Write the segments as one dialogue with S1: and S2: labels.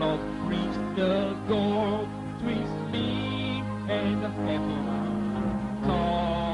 S1: love reached the goal twixt me and heaven. Calls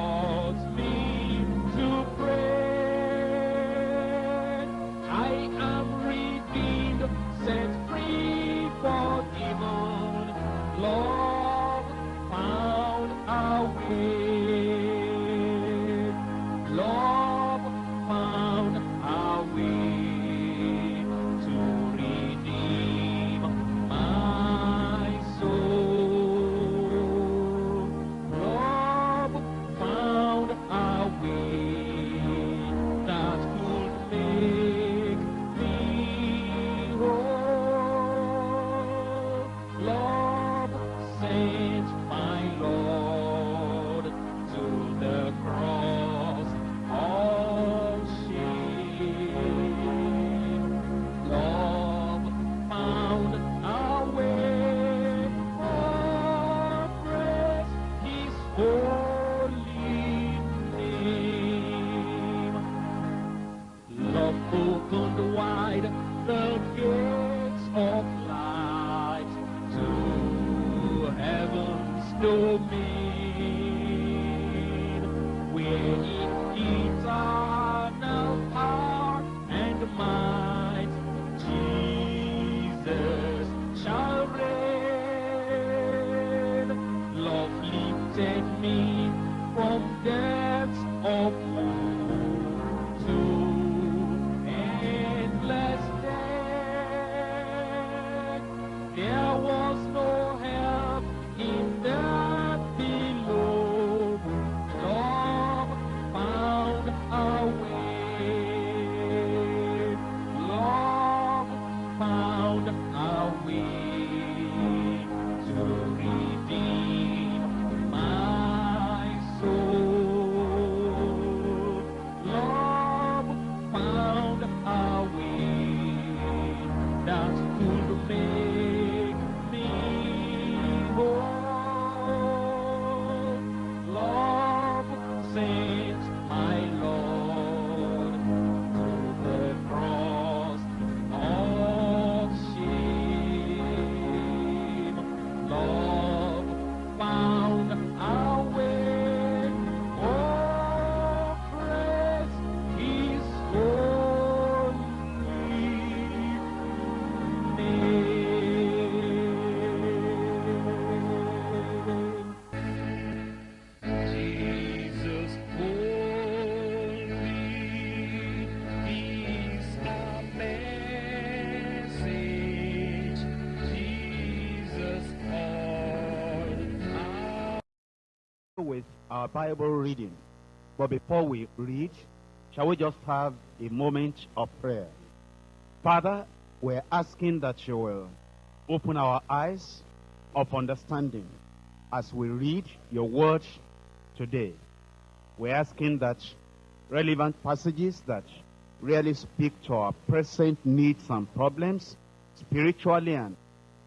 S1: our
S2: Bible reading. But before we read, shall we just have a moment of prayer? Father, we're asking that you will open our eyes of understanding as we read your word today. We're asking that relevant passages that really speak to our present needs and problems, spiritually and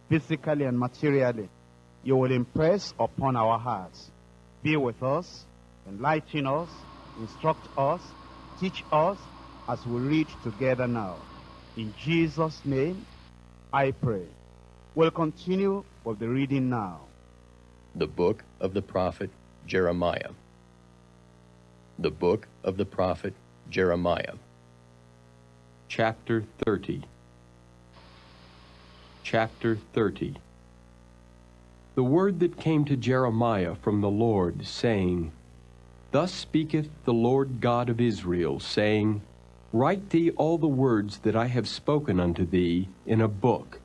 S2: physically and materially, you will impress upon our hearts. Be with us, enlighten us, instruct us, teach us as we read together now. In Jesus' name, I pray. We'll continue with the reading now.
S3: The book of the prophet Jeremiah. The book of the prophet Jeremiah. Chapter 30. Chapter 30. The word that came to Jeremiah from the Lord, saying, Thus speaketh the Lord God of Israel, saying, Write thee all the words that I have spoken unto thee in a book.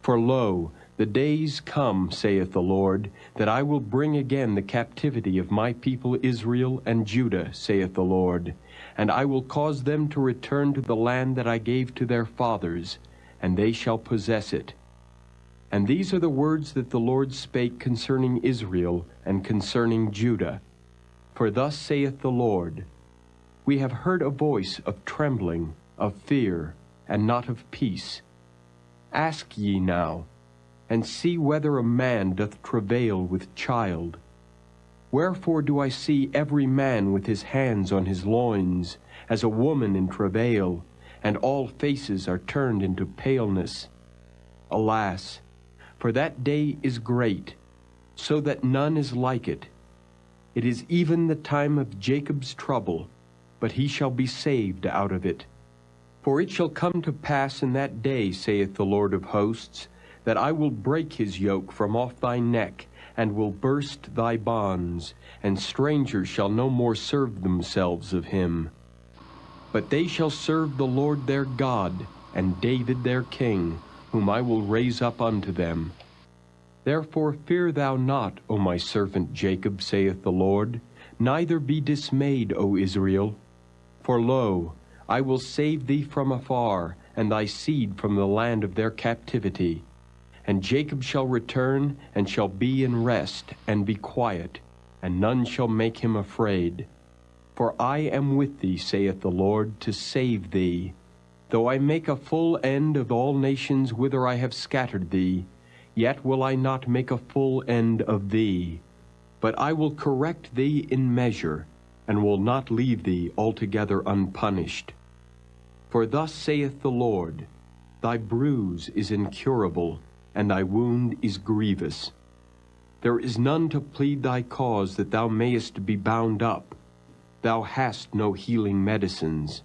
S3: For lo, the days come, saith the Lord, that I will bring again the captivity of my people Israel and Judah, saith the Lord, and I will cause them to return to the land that I gave to their fathers, and they shall possess it. And these are the words that the Lord spake concerning Israel and concerning Judah. For thus saith the Lord, We have heard a voice of trembling, of fear, and not of peace. Ask ye now, and see whether a man doth travail with child. Wherefore do I see every man with his hands on his loins, as a woman in travail, and all faces are turned into paleness? alas! For that day is great, so that none is like it. It is even the time of Jacob's trouble, but he shall be saved out of it. For it shall come to pass in that day, saith the Lord of hosts, that I will break his yoke from off thy neck, and will burst thy bonds, and strangers shall no more serve themselves of him. But they shall serve the Lord their God, and David their king, whom I will raise up unto them. Therefore fear thou not, O my servant Jacob, saith the Lord, neither be dismayed, O Israel. For lo, I will save thee from afar, and thy seed from the land of their captivity. And Jacob shall return, and shall be in rest, and be quiet, and none shall make him afraid. For I am with thee, saith the Lord, to save thee. Though I make a full end of all nations whither I have scattered thee, yet will I not make a full end of thee. But I will correct thee in measure, and will not leave thee altogether unpunished. For thus saith the Lord, Thy bruise is incurable, and thy wound is grievous. There is none to plead thy cause that thou mayest be bound up. Thou hast no healing medicines.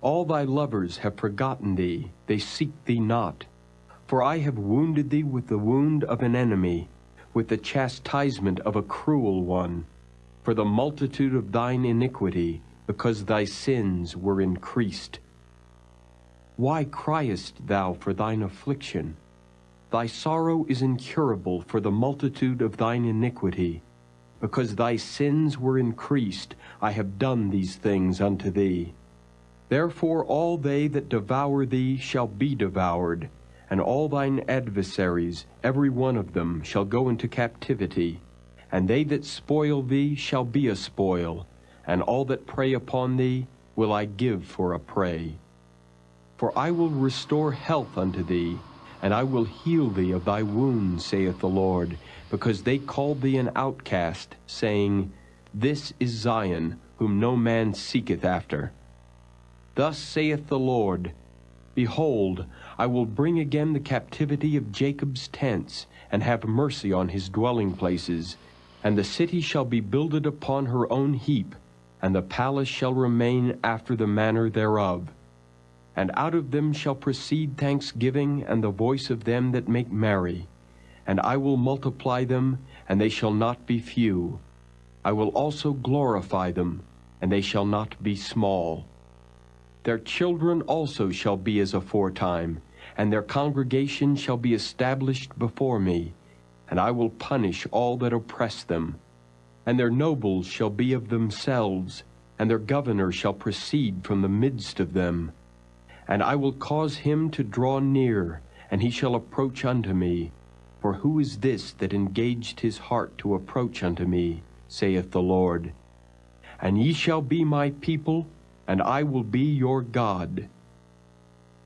S3: All thy lovers have forgotten thee, they seek thee not. For I have wounded thee with the wound of an enemy, with the chastisement of a cruel one, for the multitude of thine iniquity, because thy sins were increased. Why criest thou for thine affliction? Thy sorrow is incurable for the multitude of thine iniquity. Because thy sins were increased, I have done these things unto thee. Therefore all they that devour thee shall be devoured, and all thine adversaries, every one of them, shall go into captivity. And they that spoil thee shall be a spoil, and all that prey upon thee will I give for a prey. For I will restore health unto thee, and I will heal thee of thy wounds, saith the Lord, because they called thee an outcast, saying, This is Zion, whom no man seeketh after. Thus saith the Lord, Behold, I will bring again the captivity of Jacob's tents, and have mercy on his dwelling places. And the city shall be builded upon her own heap, and the palace shall remain after the manner thereof. And out of them shall proceed thanksgiving and the voice of them that make merry. And I will multiply them, and they shall not be few. I will also glorify them, and they shall not be small. Their children also shall be as aforetime, and their congregation shall be established before me, and I will punish all that oppress them. And their nobles shall be of themselves, and their governor shall proceed from the midst of them. And I will cause him to draw near, and he shall approach unto me. For who is this that engaged his heart to approach unto me, saith the Lord? And ye shall be my people, and I will be your God.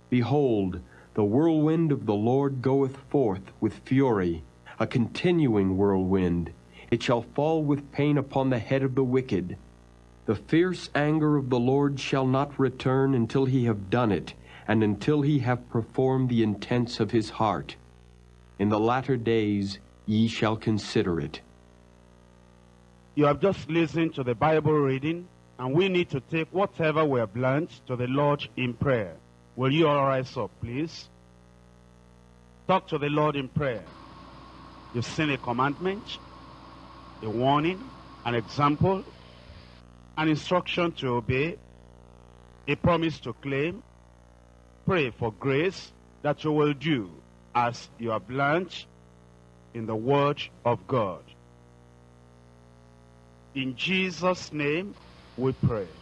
S3: Behold, the whirlwind of the Lord goeth forth with fury, a continuing whirlwind. It shall fall with pain upon the head of the wicked. The fierce anger of the Lord shall not return until he have done it, and until he have performed the intents of his heart. In the latter days ye shall consider it.
S2: You have just listened to the Bible reading, and we need to take whatever we have learned to the Lord in prayer. Will you all rise up, please? Talk to the Lord in prayer. You've seen a commandment, a warning, an example, an instruction to obey, a promise to claim. Pray for grace that you will do as you have learned in the Word of God. In Jesus' name we pray.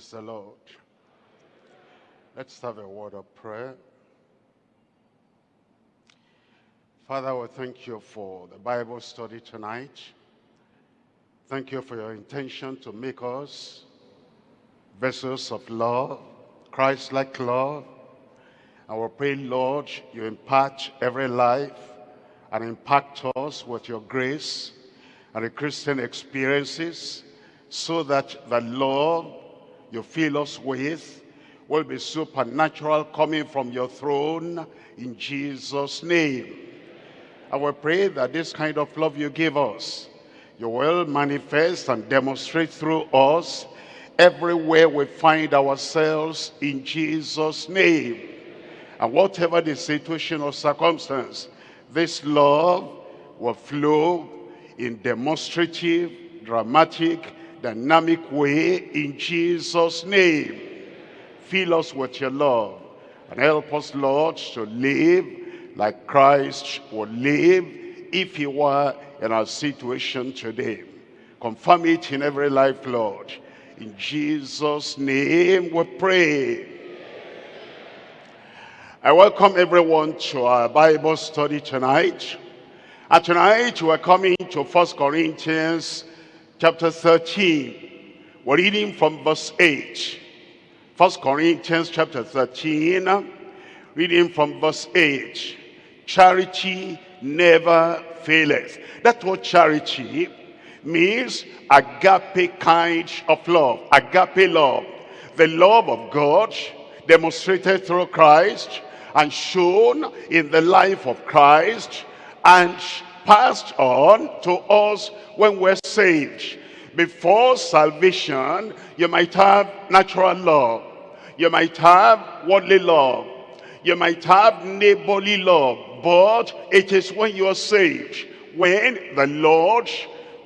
S4: Praise the Lord. Let's have a word of prayer. Father, we thank you for the Bible study tonight. Thank you for your intention to make us vessels of love, Christ-like love. I will pray, Lord, you impact every life and impact us with your grace and the Christian experiences so that the love you fill us with will be supernatural coming from your throne in Jesus' name. I will pray that this kind of love you give us, you will manifest and demonstrate through us everywhere we find ourselves in Jesus' name. And whatever the situation or circumstance, this love will flow in demonstrative, dramatic, dynamic way in Jesus' name. Fill us with your love and help us, Lord, to live like Christ would live if he were in our situation today. Confirm it in every life, Lord. In Jesus' name we pray. I welcome everyone to our Bible study tonight. And tonight we're coming to First Corinthians chapter 13. We're reading from verse 8. First Corinthians chapter 13, reading from verse 8. Charity never faileth. That word charity means agape kind of love. Agape love. The love of God demonstrated through Christ and shown in the life of Christ and passed on to us when we're saved. Before salvation, you might have natural love. You might have worldly love. You might have neighborly love. But it is when you are saved, when the Lord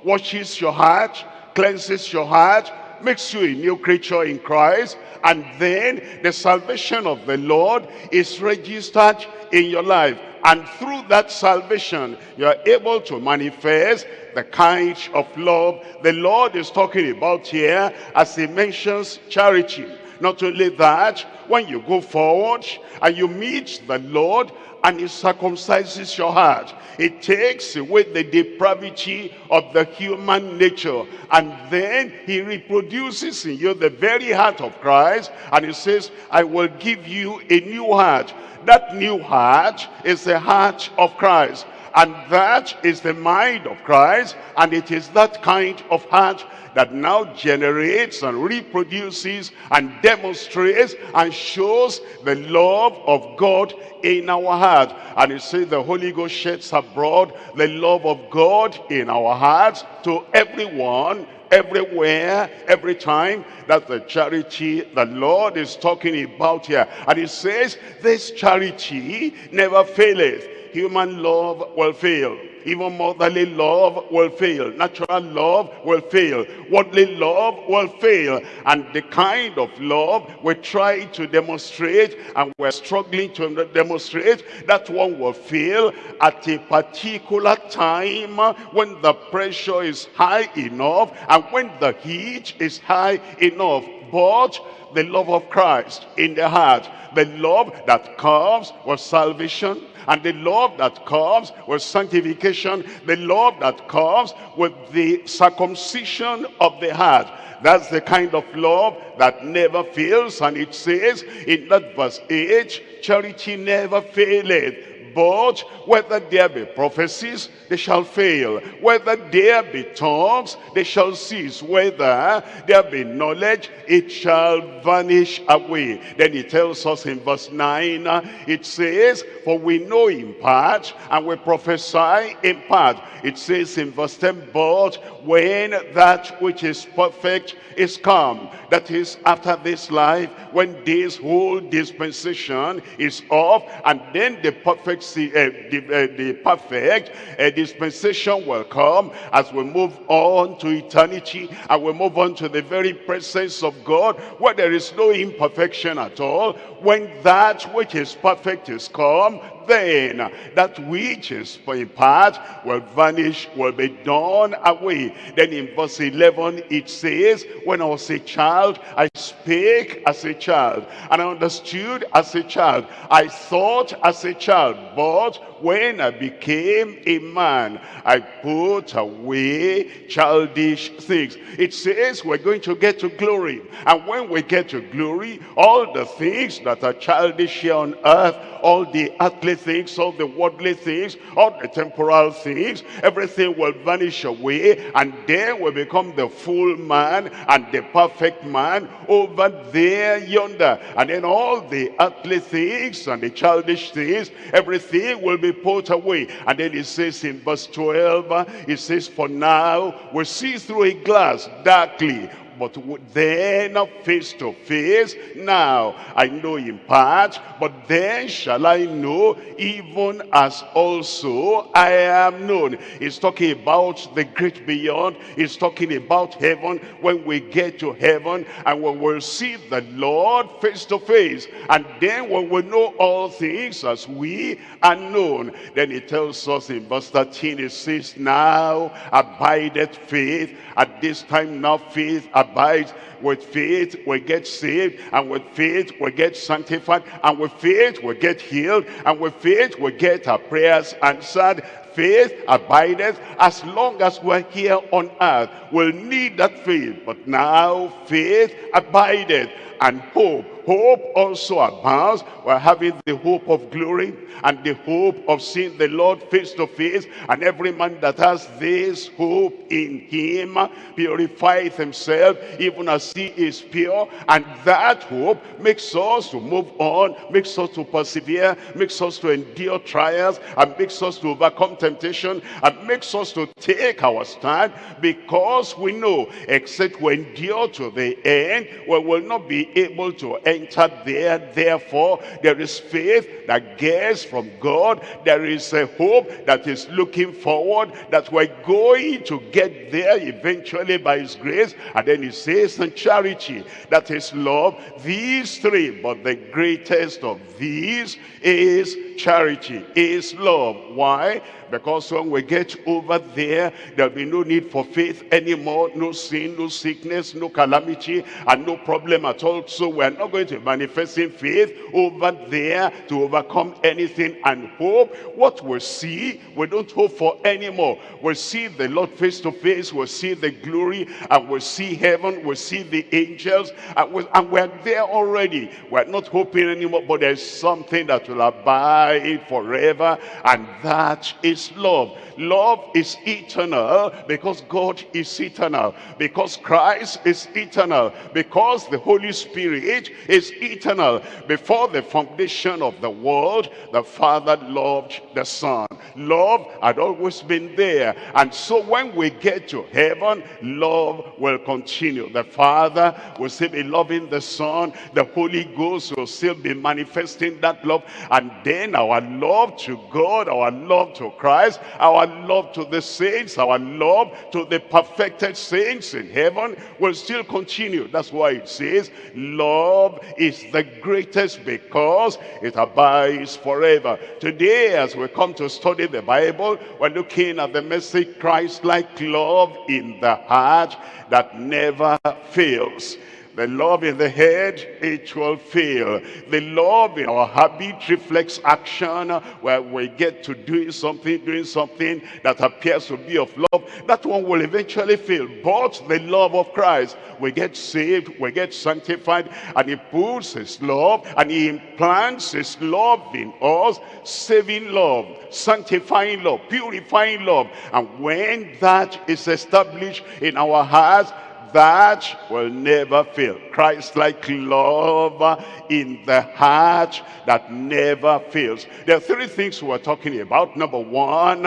S4: washes your heart, cleanses your heart, makes you a new creature in Christ, and then the salvation of the Lord is registered in your life. And through that salvation, you are able to manifest the kind of love the Lord is talking about here as he mentions charity. Not only that, when you go forward and you meet the Lord and he circumcises your heart. It takes away the depravity of the human nature. And then he reproduces in you the very heart of Christ. And he says, I will give you a new heart. That new heart is the heart of Christ. And that is the mind of Christ. And it is that kind of heart that now generates and reproduces and demonstrates and shows the love of God in our heart. And it says the Holy Ghost sheds abroad the love of God in our hearts to everyone everywhere, every time. That's the charity the Lord is talking about here. And he says, this charity never faileth. Human love will fail. Even motherly love will fail. Natural love will fail. Worldly love will fail. And the kind of love we try to demonstrate and we're struggling to demonstrate, that one will fail at a particular time when the pressure is high enough and when the heat is high enough. But the love of Christ in the heart, the love that comes with salvation, and the love that comes with sanctification, the love that comes with the circumcision of the heart. That's the kind of love that never fails. And it says in that verse 8, charity never faileth. But whether there be prophecies, they shall fail. Whether there be tongues, they shall cease. Whether there be knowledge, it shall vanish away. Then he tells us in verse 9, it says, For we know in part, and we prophesy in part. It says in verse 10, But when that which is perfect is come, that is after this life, when this whole dispensation is off, and then the perfect, uh, the, uh, the perfect uh, dispensation will come as we move on to eternity, and we move on to the very presence of God, where there is no imperfection at all. When that which is perfect is come, then that which is in part will vanish, will be done away. Then in verse 11 it says, When I was a child, I spake as a child, and I understood as a child. I thought as a child, but when I became a man, I put away childish things. It says we're going to get to glory. And when we get to glory, all the things that are childish here on earth, all the earthly things, all the worldly things, all the temporal things, everything will vanish away and then will become the full man and the perfect man over there yonder. And then all the earthly things and the childish things, everything will be put away. And then it says in verse 12, it says, For now we see through a glass darkly, but then face to face. Now I know in part, but then shall I know, even as also I am known. He's talking about the great beyond. He's talking about heaven. When we get to heaven and we'll see the Lord face to face. And then we know all things as we are known. Then he tells us in verse 13, it says, Now abideth faith. At this time now faith abides. With faith we get saved, and with faith we get sanctified, and with faith we get healed, and with faith we get our prayers answered. Faith abideth as long as we're here on earth. We'll need that faith, but now faith abideth and hope hope also abounds. We're having the hope of glory and the hope of seeing the Lord face to face. And every man that has this hope in him purifieth himself even as he is pure. And that hope makes us to move on, makes us to persevere, makes us to endure trials, and makes us to overcome temptation, and makes us to take our stand because we know except we endure to the end, we will not be able to enter there. Therefore, there is faith that gets from God. There is a hope that is looking forward that we're going to get there eventually by his grace. And then he says, and charity, that is love. These three, but the greatest of these is charity, is love. Why? Because when we get over there, there'll be no need for faith anymore. No sin, no sickness, no calamity, and no problem at all. So we're not going to manifest in faith over there to overcome anything and hope. What we see, we don't hope for anymore. We'll see the Lord face to face. We'll see the glory, and we'll see heaven. We'll see the angels, and we're there already. We're not hoping anymore, but there's something that will abide forever, and that is is love. Love is eternal because God is eternal. Because Christ is eternal. Because the Holy Spirit is eternal. Before the foundation of the world, the Father loved the Son. Love had always been there. And so when we get to heaven, love will continue. The Father will still be loving the Son. The Holy Ghost will still be manifesting that love. And then our love to God, our love to Christ, our love to the saints, our love to the perfected saints in heaven will still continue. That's why it says, love is the greatest because it abides forever. Today, as we come to study the Bible, we're looking at the message Christ-like love in the heart that never fails. The love in the head, it will fail. The love in our habit reflects action where we get to doing something, doing something that appears to be of love. That one will eventually fail. But the love of Christ, we get saved, we get sanctified, and he puts his love and he implants his love in us, saving love, sanctifying love, purifying love. And when that is established in our hearts, that will never fail. Christ-like love in the heart that never fails. There are three things we're talking about. Number one,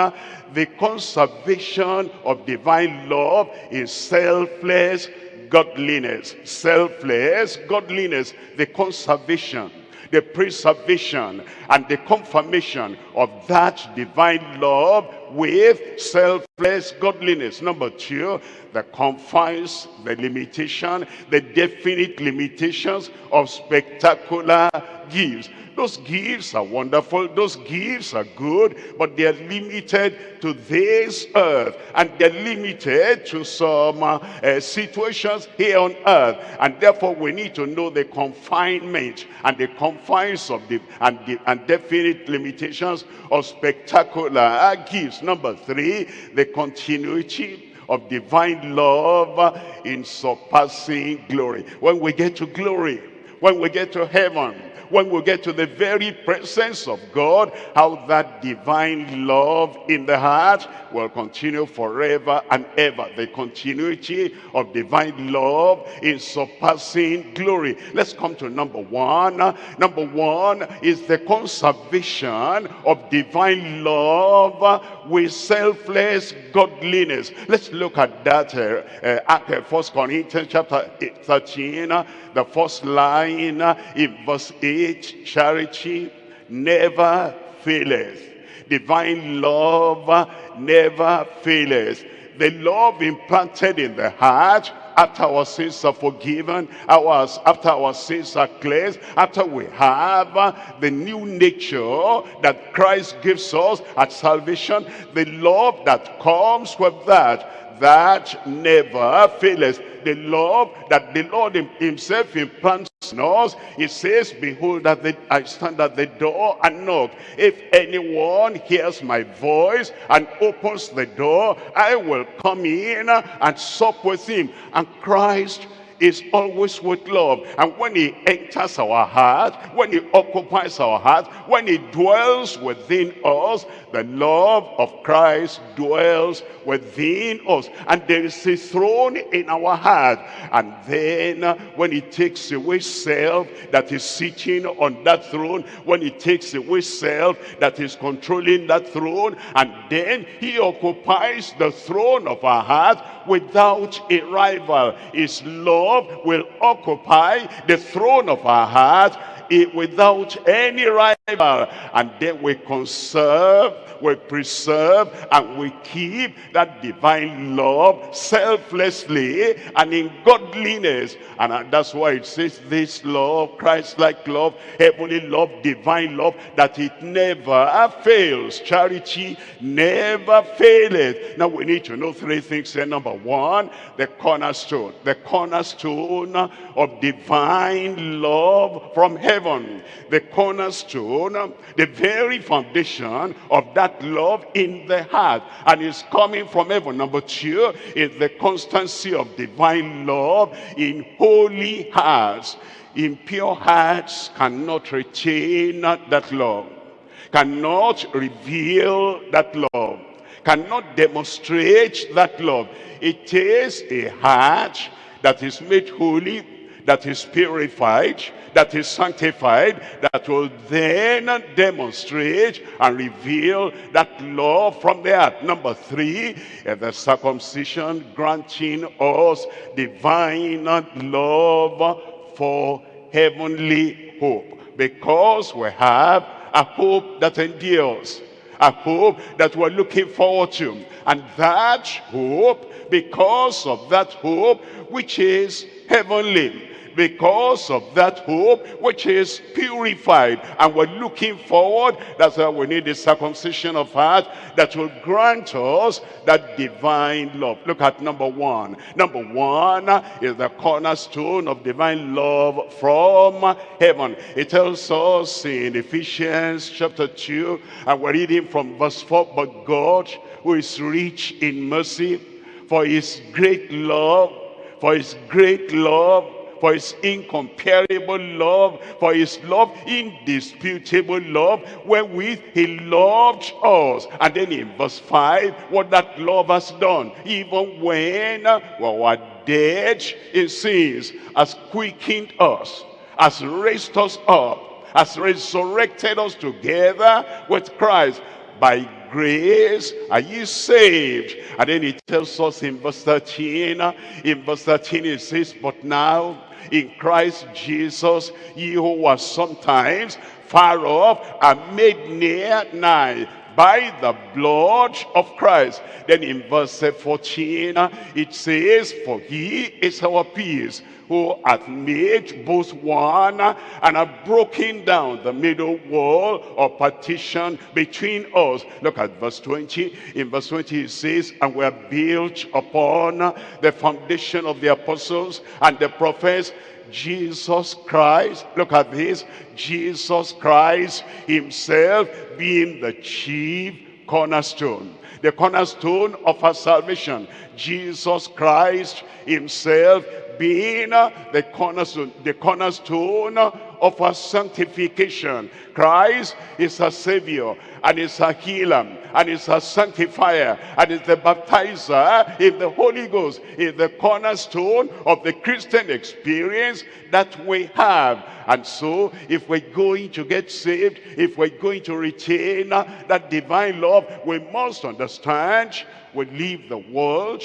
S4: the conservation of divine love is selfless godliness. Selfless godliness, the conservation the preservation and the confirmation of that divine love with selfless godliness. Number two, the confines, the limitation, the definite limitations of spectacular gifts. Those gifts are wonderful, those gifts are good, but they are limited to this earth. And they're limited to some uh, uh, situations here on earth. And therefore we need to know the confinement and the confines of the and, the, and definite limitations of spectacular gifts. Number three, the continuity of divine love in surpassing glory. When we get to glory, when we get to heaven, when we get to the very presence of God, how that divine love in the heart will continue forever and ever. The continuity of divine love in surpassing glory. Let's come to number one. Number one is the conservation of divine love with selfless godliness. Let's look at that uh, uh, First Corinthians chapter 13, uh, the first line uh, in verse 8, charity never faileth. Divine love never faileth. The love implanted in the heart after our sins are forgiven, ours, after our sins are cleansed, after we have the new nature that Christ gives us at salvation, the love that comes with that, that never fails the love that the Lord himself implants us. He says, behold, that I stand at the door and knock. If anyone hears my voice and opens the door, I will come in and sup with him. And Christ is always with love. And when he enters our heart, when he occupies our heart, when he dwells within us, the love of Christ dwells within us. And there is a throne in our heart. And then when he takes away self that is sitting on that throne, when he takes away self that is controlling that throne, and then he occupies the throne of our heart without a rival. His love will occupy the throne of our heart it without any rival. And then we conserve, we preserve, and we keep that divine love selflessly and in godliness. And uh, that's why it says this love, Christ-like love, heavenly love, divine love, that it never fails. Charity never faileth. Now we need to know three things here. Number one, the cornerstone. The cornerstone of divine love from heaven heaven, the cornerstone, the very foundation of that love in the heart. And it's coming from heaven. Number two is the constancy of divine love in holy hearts. Impure hearts cannot retain that love, cannot reveal that love, cannot demonstrate that love. It is a heart that is made holy, that is purified, that is sanctified, that will then demonstrate and reveal that love from the. Number three, eh, the circumcision granting us divine love for heavenly hope. Because we have a hope that endures a hope that we're looking forward to. And that hope, because of that hope, which is heavenly, because of that hope which is purified. And we're looking forward that's why we need the circumcision of heart that will grant us that divine love. Look at number one. Number one is the cornerstone of divine love from heaven. It tells us in Ephesians chapter 2 and we're reading from verse 4 but God who is rich in mercy for his great love for his great love for his incomparable love, for his love, indisputable love, wherewith he loved us. And then in verse 5, what that love has done, even when we were dead in sins, has quickened us, has raised us up, has resurrected us together with Christ by grace are ye saved and then he tells us in verse 13 in verse 13 it says but now in Christ Jesus, ye who was sometimes far off are made near nigh by the blood of Christ. Then in verse 14, it says, For he is our peace, who hath made both one and have broken down the middle wall or partition between us. Look at verse 20. In verse 20 it says, And we are built upon the foundation of the apostles and the prophets, Jesus Christ, look at this, Jesus Christ himself being the chief cornerstone, the cornerstone of our salvation. Jesus Christ himself being uh, the cornerstone, the cornerstone of our sanctification. Christ is our Savior and is our healer and is our sanctifier and is the baptizer in the Holy Ghost is the cornerstone of the Christian experience that we have. And so if we're going to get saved, if we're going to retain that divine love, we must understand we leave the world,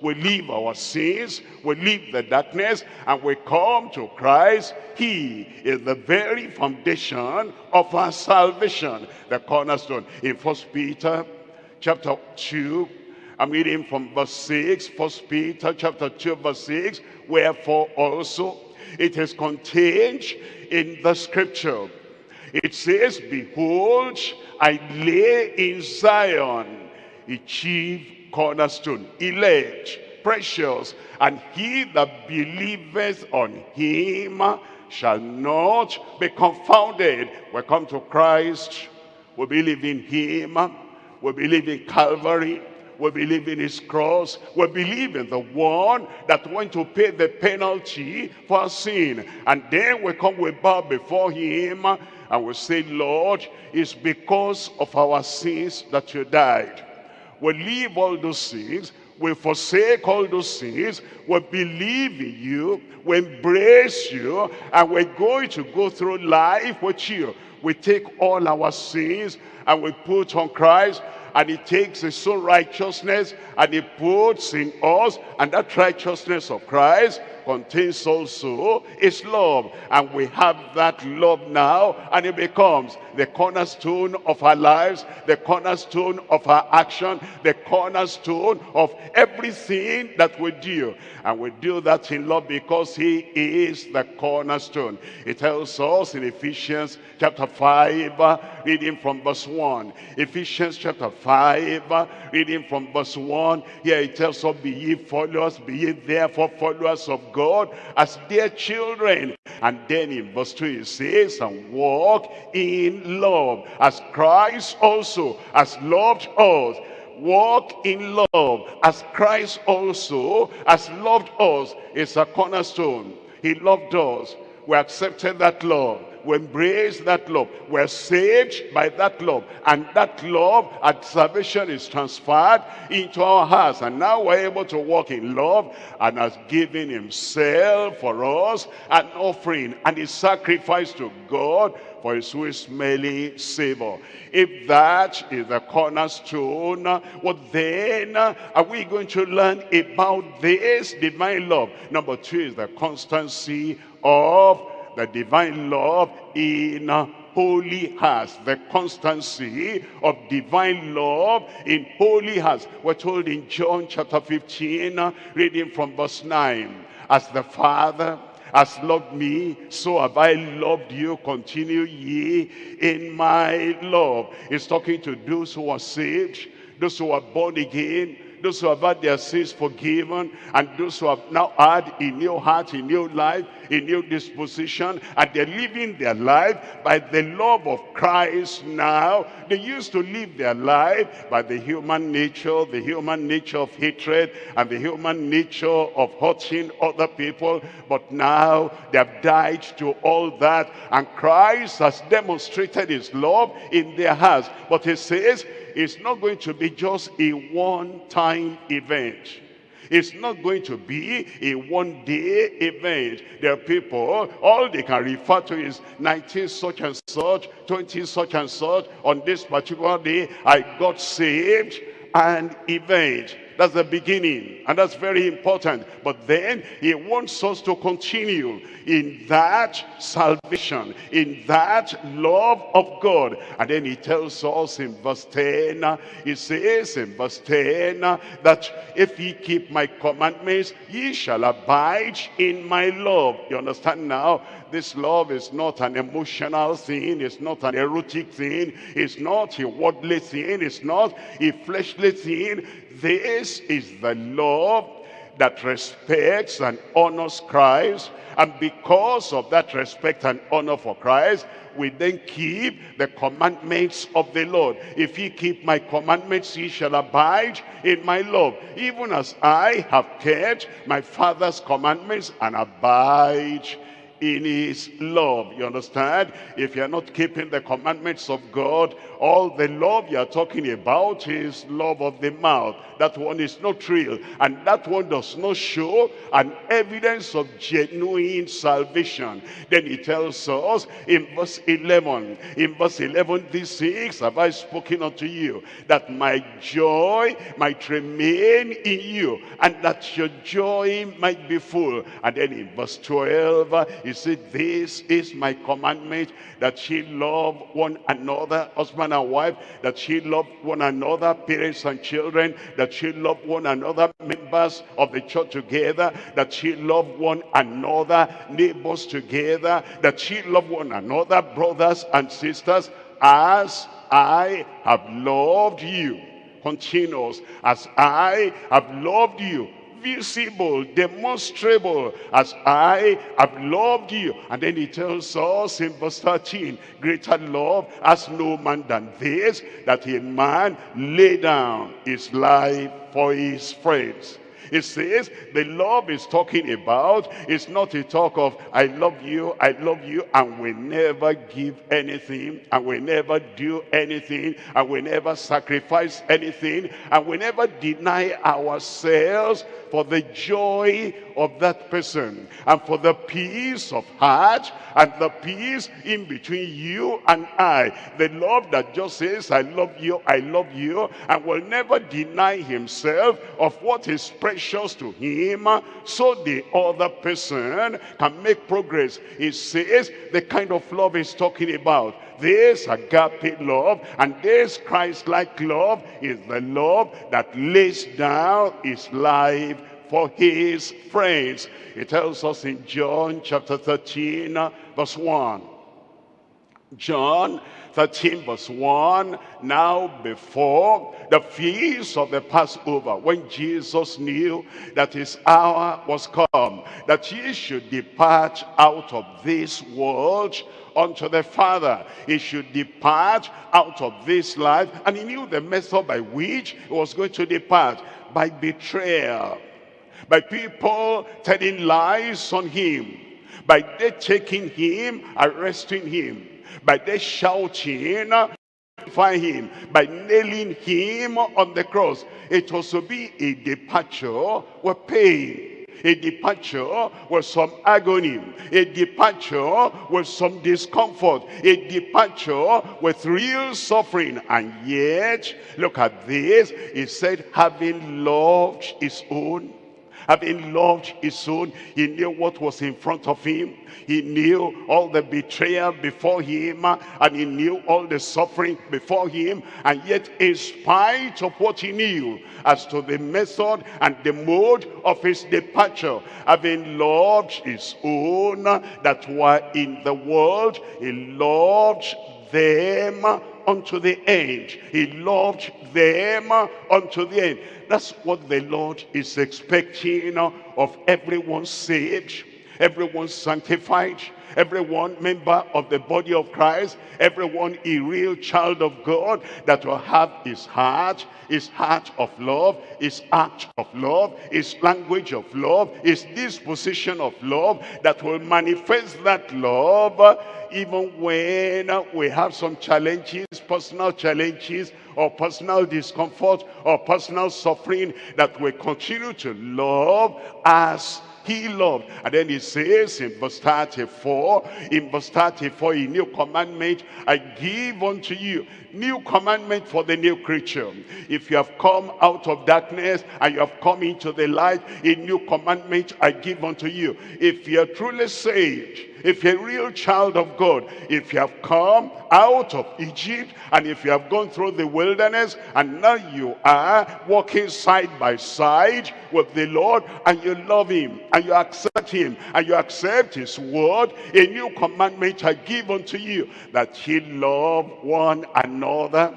S4: we leave our sins, we leave the darkness, and we come to Christ. He is the very foundation of our salvation, the cornerstone. In First Peter chapter 2, I'm reading from verse 6, First Peter chapter 2, verse 6, wherefore also it is contained in the scripture. It says, Behold, I lay in Zion a chief cornerstone, elect, precious, and he that believeth on him shall not be confounded. We come to Christ, we believe in him, we believe in Calvary, we believe in his cross, we believe in the one that went to pay the penalty for sin. And then we come, we bow before him, and we say, Lord, it's because of our sins that you died we leave all those things, we forsake all those things, we believe in you, we embrace you, and we're going to go through life with you. We take all our sins and we put on Christ, and he takes his own righteousness and he puts in us, and that righteousness of Christ contains also his love. And we have that love now, and it becomes the cornerstone of our lives, the cornerstone of our action, the cornerstone of everything that we do. And we do that in love because he is the cornerstone. It tells us in Ephesians chapter 5, uh, reading from verse 1. Ephesians chapter 5, uh, reading from verse 1. Here it tells us, be ye followers, be ye therefore followers of God as dear children. And then in verse 2 it says, and walk in love. As Christ also has loved us walk in love. As Christ also has loved us is a cornerstone. He loved us. We accepted that love we embrace that love. We're saved by that love. And that love at salvation is transferred into our hearts. And now we're able to walk in love and has given himself for us an offering and a sacrifice to God for his sweet smelly savor. If that is the cornerstone, what then are we going to learn about this divine love? Number two is the constancy of the divine love in holy hearts, the constancy of divine love in holy hearts. We're told in John chapter 15, uh, reading from verse 9, as the Father has loved me, so have I loved you. Continue ye in my love. He's talking to those who are saved, those who are born again, those who have had their sins forgiven, and those who have now had a new heart, a new life, a new disposition, and they're living their life by the love of Christ now. They used to live their life by the human nature, the human nature of hatred, and the human nature of hurting other people. But now they have died to all that, and Christ has demonstrated his love in their hearts. But he says, it's not going to be just a one-time event. It's not going to be a one-day event. There are people, all they can refer to is 19 such and such, 20 such and such. On this particular day, I got saved. An event. That's the beginning, and that's very important. But then he wants us to continue in that salvation, in that love of God. And then he tells us in verse 10, he says in verse 10, that if ye keep my commandments, ye shall abide in my love. You understand now? This love is not an emotional thing. It's not an erotic thing. It's not a worldly thing. It's not a fleshly thing. This is the love that respects and honors Christ. And because of that respect and honor for Christ, we then keep the commandments of the Lord. If ye keep my commandments, ye shall abide in my love, even as I have kept my Father's commandments and abide in his love. You understand? If you're not keeping the commandments of God, all the love you're talking about is love of the mouth. That one is not real. And that one does not show an evidence of genuine salvation. Then he tells us in verse 11, in verse 11, this six have I spoken unto you, that my joy might remain in you, and that your joy might be full. And then in verse 12, he said, this is my commandment, that ye love one another, husband and wife, that ye love one another, parents and children, that ye love one another, members of the church together, that ye love one another, neighbors together, that ye love one another, brothers and sisters, as I have loved you. Continues, as I have loved you visible, demonstrable, as I have loved you. And then he tells us in verse 13, greater love has no man than this, that a man lay down his life for his friends. It says the love is talking about is not a talk of I love you, I love you, and we never give anything, and we never do anything, and we never sacrifice anything, and we never deny ourselves for the joy of that person and for the peace of heart and the peace in between you and I. The love that just says, I love you, I love you, and will never deny himself of what is precious to him so the other person can make progress. It says the kind of love he's talking about. This agape love and this Christ-like love is the love that lays down his life for his friends. It tells us in John chapter 13 verse 1. John 13 verse 1, now before the feast of the Passover, when Jesus knew that his hour was come, that he should depart out of this world unto the Father. He should depart out of this life, and he knew the method by which he was going to depart, by betrayal, by people telling lies on him, by they taking him, arresting him, by they shouting, find him, by nailing him on the cross. It was to be a departure with pain. A departure with some agony, a departure with some discomfort, a departure with real suffering. And yet, look at this, he said, having loved his own, having loved his own, he knew what was in front of him. He knew all the betrayal before him, uh, and he knew all the suffering before him. And yet, in spite of what he knew as to the method and the mode of his departure, having loved his own that were in the world, he loved them unto the end. He loved them unto the end. That's what the Lord is expecting of everyone saved, everyone sanctified, everyone member of the body of Christ, everyone a real child of God that will have his heart, his heart of love, his act of love, his language of love, his disposition of love that will manifest that love even when we have some challenges, personal challenges, or personal discomfort, or personal suffering, that we continue to love as he loved. And then he says in verse 34, in verse 34, a new commandment I give unto you. New commandment for the new creature. If you have come out of darkness and you have come into the light, a new commandment I give unto you. If you are truly saved, if you're a real child of God, if you have come out of Egypt and if you have gone through the wilderness and now you are walking side by side with the Lord and you love him and you accept him and you accept his word, a new commandment I give unto you that ye love one another and all of that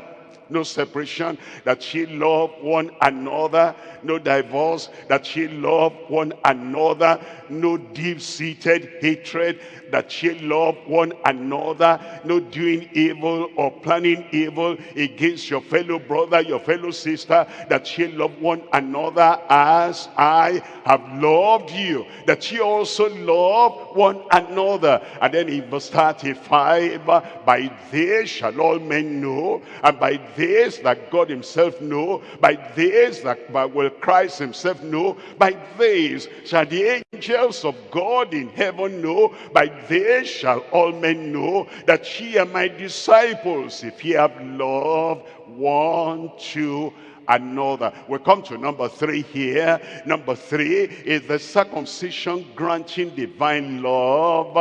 S4: no separation, that she love one another, no divorce, that she love one another, no deep-seated hatred, that she love one another, no doing evil or planning evil against your fellow brother, your fellow sister, that she love one another as I have loved you, that she also love one another. And then in verse 35, by this shall all men know, and by this that God himself know, by this that by will Christ himself know, by this shall the angels of God in heaven know, by this shall all men know that ye are my disciples, if ye have love one to another. We come to number three here. Number three is the circumcision granting divine love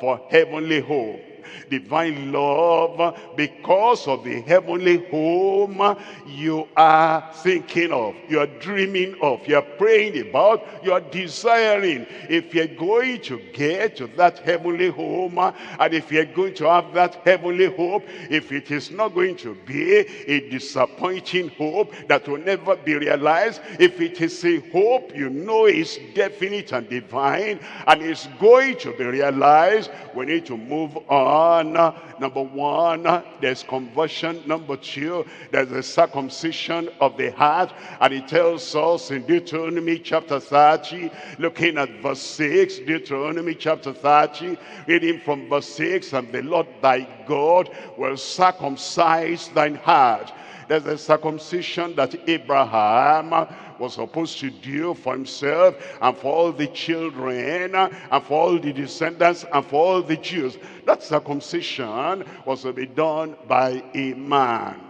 S4: for heavenly hope divine love because of the heavenly home you are thinking of, you are dreaming of, you are praying about, you are desiring. If you're going to get to that heavenly home and if you're going to have that heavenly hope, if it is not going to be a disappointing hope that will never be realized, if it is a hope you know is definite and divine and is going to be realized, we need to move on Number one, there's conversion. Number two, there's the circumcision of the heart. And it tells us in Deuteronomy chapter 30, looking at verse 6, Deuteronomy chapter 30, reading from verse 6, and the Lord thy God will circumcise thine heart. There's the circumcision that Abraham was supposed to do for himself and for all the children and for all the descendants and for all the Jews. That circumcision was to be done by a man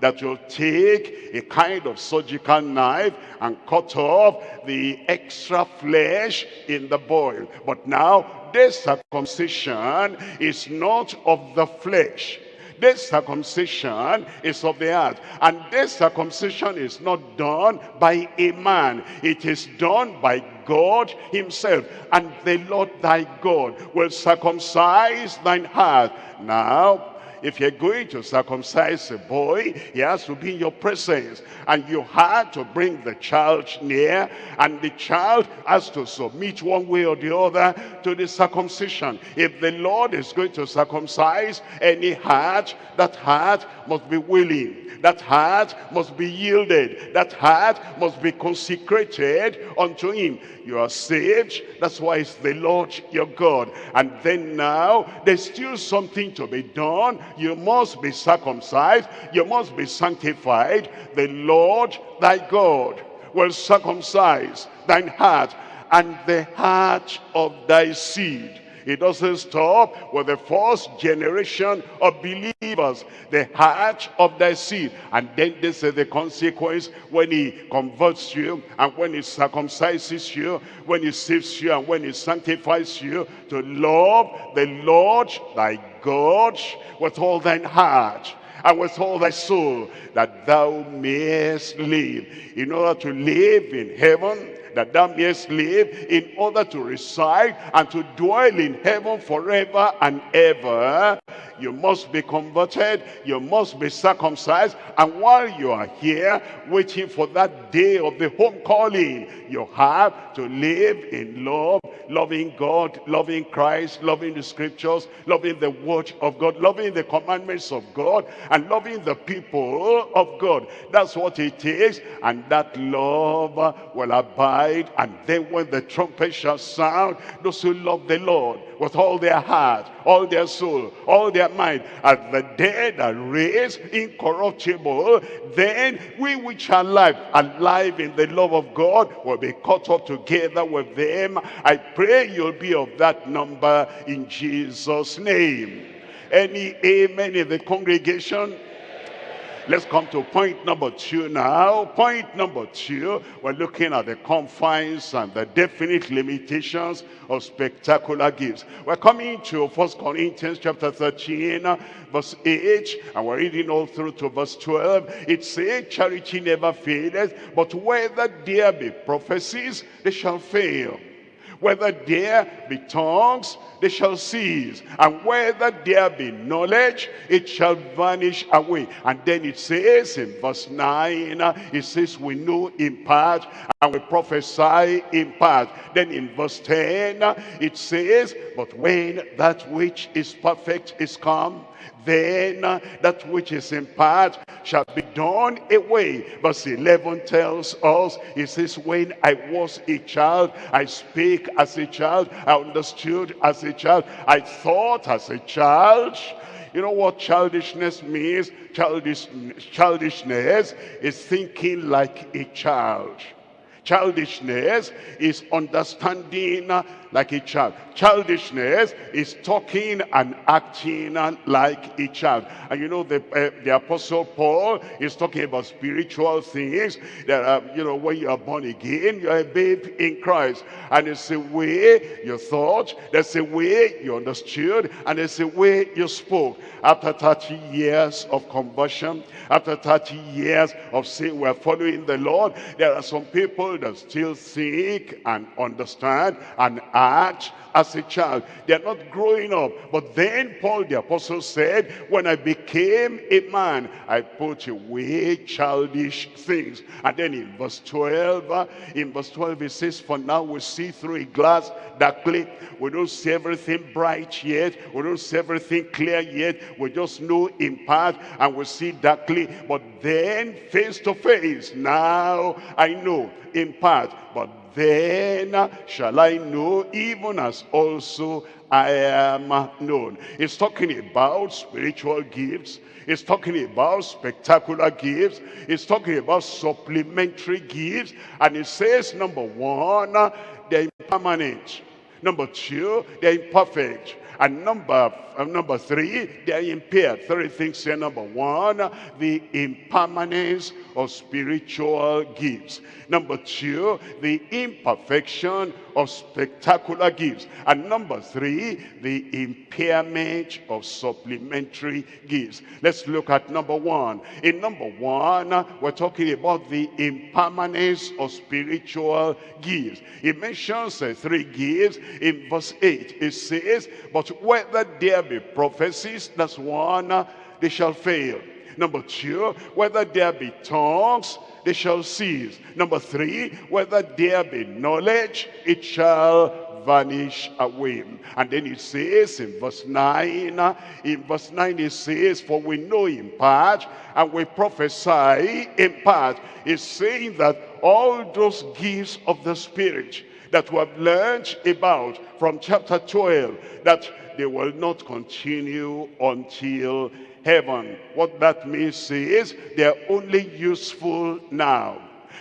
S4: that will take a kind of surgical knife and cut off the extra flesh in the boil. But now this circumcision is not of the flesh this circumcision is of the heart. And this circumcision is not done by a man. It is done by God himself. And the Lord thy God will circumcise thine heart. Now, if you're going to circumcise a boy, he has to be in your presence. And you had to bring the child near, and the child has to submit one way or the other to the circumcision. If the Lord is going to circumcise any heart, that heart must be willing. That heart must be yielded. That heart must be consecrated unto him. You are saved. That's why it's the Lord your God. And then now, there's still something to be done. You must be circumcised. You must be sanctified. The Lord thy God will circumcise thine heart and the heart of thy seed it doesn't stop with the first generation of believers, the heart of thy seed. And then this is the consequence when he converts you and when he circumcises you, when he saves you and when he sanctifies you to love the Lord thy God with all thine heart and with all thy soul that thou mayest live. In order to live in heaven, that thou mayest live in order to reside and to dwell in heaven forever and ever. You must be converted you must be circumcised and while you are here waiting for that day of the home calling you have to live in love loving God loving Christ loving the scriptures loving the word of God loving the commandments of God and loving the people of God. That's what it takes and that love will abide and then when the trumpet shall sound those who love the Lord with all their heart all their soul all their mind as the dead are raised incorruptible then we which are alive alive in the love of God will be caught up together with them. I pray you'll be of that number in Jesus name. Any amen in the congregation Let's come to point number two now. Point number two, we're looking at the confines and the definite limitations of spectacular gifts. We're coming to First Corinthians chapter 13, verse 8, and we're reading all through to verse 12. It says, charity never faileth, but whether there be prophecies, they shall fail. Whether there be tongues, they shall cease. And whether there be knowledge, it shall vanish away. And then it says in verse 9, uh, it says, we know in part and we prophesy in part. Then in verse 10, uh, it says, but when that which is perfect is come, then that which is in part shall be done away. Verse 11 tells us, it says, when I was a child, I spake as a child, I understood as a child, I thought as a child. You know what childishness means? Childish, childishness is thinking like a child. Childishness is understanding like a child. Childishness is talking and acting like a child. And you know, the, uh, the Apostle Paul is talking about spiritual things. That, uh, you know, when you are born again, you're a babe in Christ. And it's a way you thought, there's a way you understood, and there's a way you spoke. After 30 years of conversion, after 30 years of saying we're following the Lord, there are some people that still think and understand and act as a child. They're not growing up. But then Paul the apostle said, when I became a man, I put away childish things. And then in verse 12, uh, in verse 12 it says, for now we see through a glass darkly. We don't see everything bright yet. We don't see everything clear yet. We just know in part and we see darkly. But then face to face, now I know in part. But then shall I know even as also I am known. It's talking about spiritual gifts. It's talking about spectacular gifts. It's talking about supplementary gifts. And it says, number one, they're impermanent. Number two, they're imperfect. And number, uh, number three, they are impaired. Three things here. Number one, the impermanence of spiritual gifts. Number two, the imperfection of spectacular gifts. And number three, the impairment of supplementary gifts. Let's look at number one. In number one, we're talking about the impermanence of spiritual gifts. It mentions uh, three gifts. In verse 8, it says, But whether there be prophecies, that's one, uh, they shall fail. Number two, whether there be tongues, they shall cease. Number three, whether there be knowledge, it shall vanish away. And then it says in verse 9, uh, in verse 9 it says, For we know in part, and we prophesy in part. It's saying that all those gifts of the Spirit that we have learned about from chapter 12, that they will not continue until heaven. What that means is they're only useful now.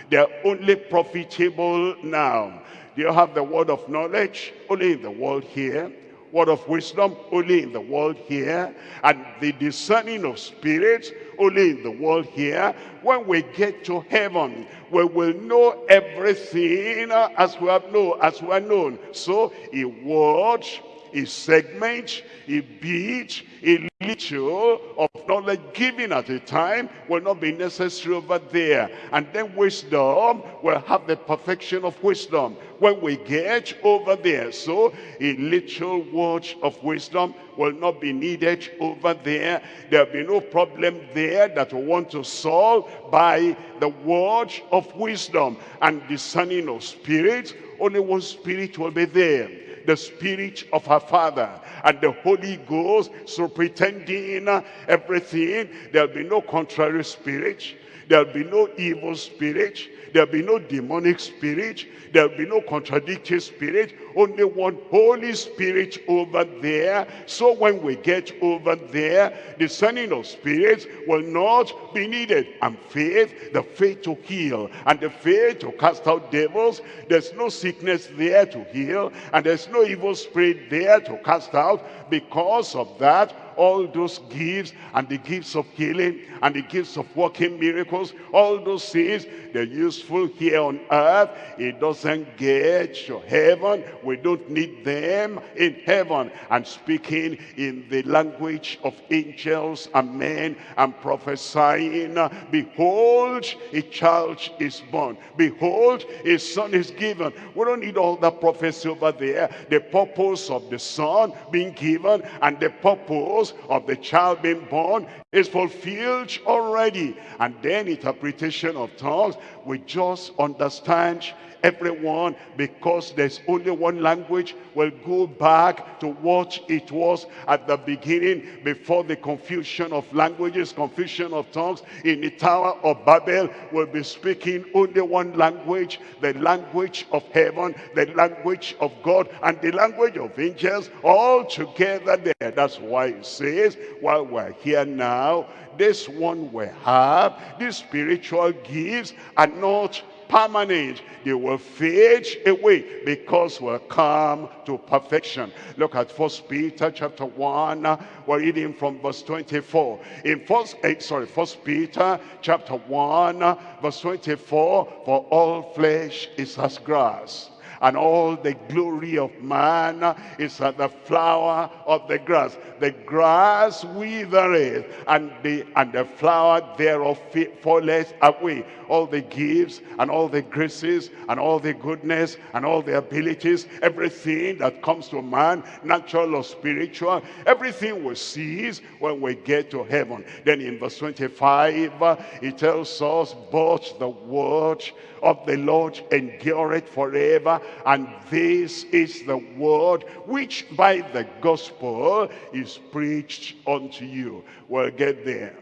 S4: They're only profitable now. Do you have the word of knowledge? Only in the world here. Word of wisdom? Only in the world here. And the discerning of spirits? Only in the world here. When we get to heaven, we will know everything as we have known, as we are known. So a word a segment, a bit, a little of knowledge given at a time will not be necessary over there. And then wisdom will have the perfection of wisdom when we get over there. So a little word of wisdom will not be needed over there. There'll be no problem there that we want to solve by the word of wisdom and discerning of spirits. Only one spirit will be there the spirit of her father and the Holy Ghost so pretending everything there'll be no contrary spirit there'll be no evil spirit. There'll be no demonic spirit. There'll be no contradictory spirit. Only one Holy Spirit over there. So when we get over there the sending of spirits will not be needed. And faith the faith to heal and the faith to cast out devils there's no sickness there to heal and there's no evil spirit there to cast out because of that all those gifts and the gifts of healing and the gifts of working miracles, all those things, they're useful here on earth. It doesn't get to heaven. We don't need them in heaven. And speaking in the language of angels and men and prophesying, behold, a child is born. Behold, a son is given. We don't need all that prophecy over there. The purpose of the son being given and the purpose of the child being born is fulfilled already. And then interpretation of tongues, we just understand everyone because there's only one language. Will go back to what it was at the beginning before the confusion of languages confusion of tongues. In the tower of babel will be speaking only one language the language of heaven the language of god and the language of angels all together there. That's why it says while we're here now this one we have these spiritual gifts are not permanent. They will fade away because we'll come to perfection. Look at First Peter chapter 1. We're reading from verse 24. In first, eh, sorry, First Peter chapter 1, verse 24. For all flesh is as grass and all the glory of man is at the flower of the grass. The grass withereth, and the, and the flower thereof falleth away. All the gifts, and all the graces, and all the goodness, and all the abilities, everything that comes to man, natural or spiritual, everything will cease when we get to heaven. Then in verse 25, uh, it tells us, but the word of the Lord endureth forever. And this is the word which by the gospel is preached unto you. We'll get there.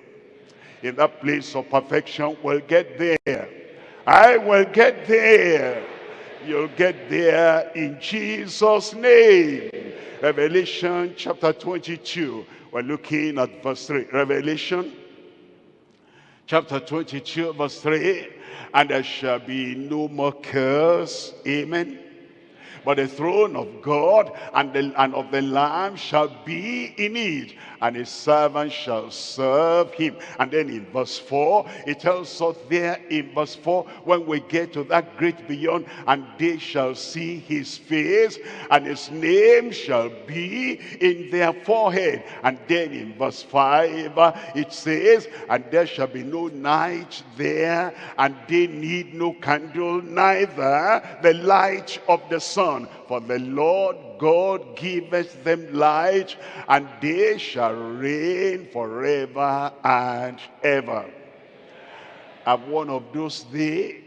S4: In that place of perfection, we'll get there. I will get there. You'll get there in Jesus' name. Revelation chapter 22. We're looking at verse 3. Revelation chapter 22, verse 3 and there shall be no more curse. Amen. But the throne of God and, the, and of the Lamb shall be in it, and his servant shall serve him. And then in verse 4, it tells us there in verse 4, when we get to that great beyond, and they shall see his face, and his name shall be in their forehead. And then in verse 5, it says, and there shall be no night there, and they need no candle, neither the light of the sun. For the Lord God giveth them light, and they shall reign forever and ever. I'm one of those days.